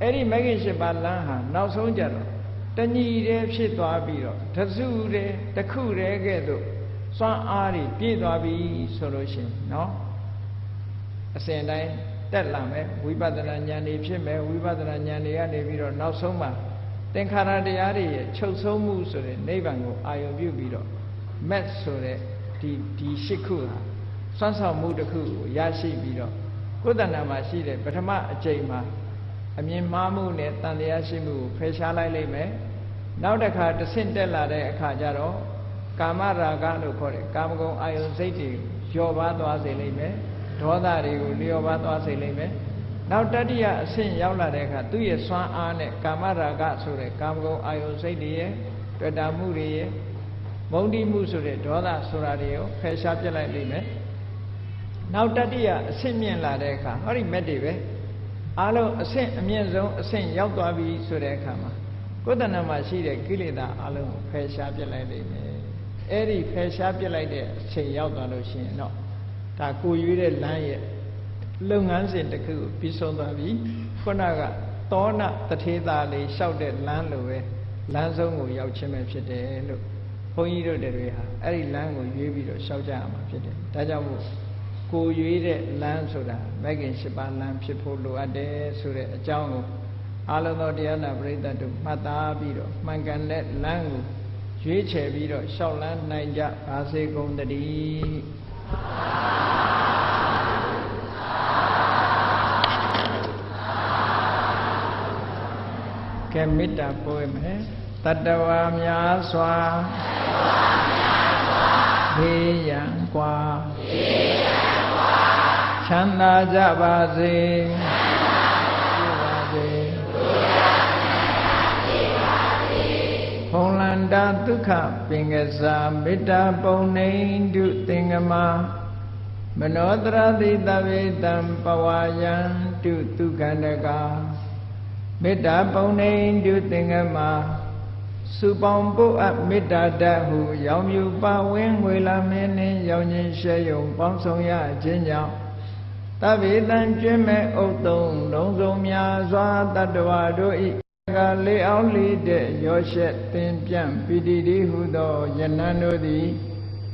အဲ့ဒီမဂ္ဂင်၈ပါးလမ်းဟာနောက်ဆုံးကျတော့တညီတည်းဖြစ်သွားပြီးတော့တစုတည်းတစ်ခုတည်းကဲ့သို့စွမ်းအားတွေပြည့်သွားပြီဆိုလို့ရှိရင်နော်အစဉ်တိုင်းတက်လာမယ်ဝိပဿနာဉာဏ်တွေဖြစ်မယ်ဝိပဿနာဉာဏ်တွေကနေပြီးတော့နောက်ဆုံးမှာ သင်္ခါရတရားတွေရဲ့ချုပ်ဆုံးမှုဆိုတဲ့နိဗ္ဗာန်ကိုအာရုံပြုပြီးတော့မက်ဆိုတဲ့ဒီဒီရှစ်ခုဟာစွမ်းဆောင်မှုတစ်ခုကိုရရှိပြီးတော့ကိုယ်တဏ္ဍာမှာရှိတဲ့ပထမအကြိမ်မှာအမြင်မှားမှုနဲ့တန်တရားရှိမှုကိုဖယ်ရှားလိုက်လိမ့်မယ်နောက်တစ်ခါတဆင့်တက်လာတဲ့အခါကျတော့ကာမရာဂလို့ခေါ်တဲ့ကာမဂုဏ်အာယုန်စိတ်တွေလျော့ပါသွားစေလိမ့်မယ်ဒေါသတွေကိုလျော့ပါသွားစေလိမ့်မယ် နောက်တတိယအဆင့်ရောက်လာတဲ့အခါသူ့ရဲ့စွမ်းအားနဲ့ကာမရာဂဆိုတဲ့ကာမဂုဏ်အာယုန်စိတ်တွေရဲ့တွေ့တာမှုတွေရဲ့မုန်းတိမှုဆိုတဲ့ဒေါသဆိုတာတွေကိုဖယ်ရှားပြစ်လိုက်လိမ့်မယ်နောက်တတိယအဆင့်မြင့်လာတဲ့အခါဟောဒီမက်တွေပဲအားလုံးအဆင့်အမြင့်ဆုံးအဆင့်ရောက်သွားပြီဆိုတဲ့အခါမှာကိုယ်တဏ္ဍမှာရှိတဲ့ကိလေသာအလုံးကိုဖယ်ရှားပြစ်လိုက်လိမ့်မယ်အဲ့ဒီဖယ်ရှားပြစ်လိုက်တဲ့အချိန်ရောက်သွားလို့ရှိရင်တော့ဒါကိုရွေးတဲ့လမ်းရဲ့ လုပ်ငန်းစဉ်တစ်ခုကိုပြီးဆုံးသွားပြီခုနကသောဏတထေသာလေးလျှောက်တဲ့လမ်းလိုပဲလမ်းဆုံးကိုရောက်ခြင်းပဲဖြစ်တယ်လို့ဘုန်းကြီးတို့တွေဟာအဲ့ဒီလမ်းကိုရွေးပြီးတော့လျှောက်ကြရမှာဖြစ်တယ်ဒါကြောင့်မို့ကိုရွေးတဲ့လမ်းဆိုတာမဂ္ဂင်၈ပါးလမ်းဖြစ်ဖို့လိုအပ်တယ်ဆိုတဲ့အကြောင်းကိုအာလသောတရားနာပရိသတ်တို့မှတ်သားပြီးတော့မှန်ကန်တဲ့လမ်းကိုရွေးချယ်ပြီးတော့ရှောက်လန်းနိုင်ကြပါစေကုန်သတည်း ကဲမေတ္တာပို့မယ်တတဝါများစွာဘေးရန်กว่าချမ်းသာကြပါစေဖုံလန္တာဒုက္ခပင်ကစားမေတ္တာပုံနေတုသင်္ကမ မနောတရတိတဝေတံပဝါယံတုဒုက္ခန္တကာမေတ္တာပုံနေတုသင်္ကမစုပေါင်းပုအပ်မေတ္တာတတ်ဟုရောင်မြူပါဝင်းငွေလာမင်းနှင့်ရောင်ချင်းရှဲယုံပေါင်းဆောင်ရခြင်းကြောင့်တဗေတံကျွင်းမဲ့ဥတ်သုံးလုံးစုံများစွာတတ္တဝါတို့ဤကလေးအောင်လေးတဲ့ရောရှက်သင်ပြန့်ပိတိတိဟုသောယနံတို့သည်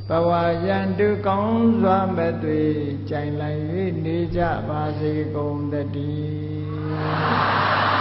ဘဝယံတုကောင်းစွာမဲ့တွေကြိုင်လိုက်၍နေကြပါစေကုန်တည်း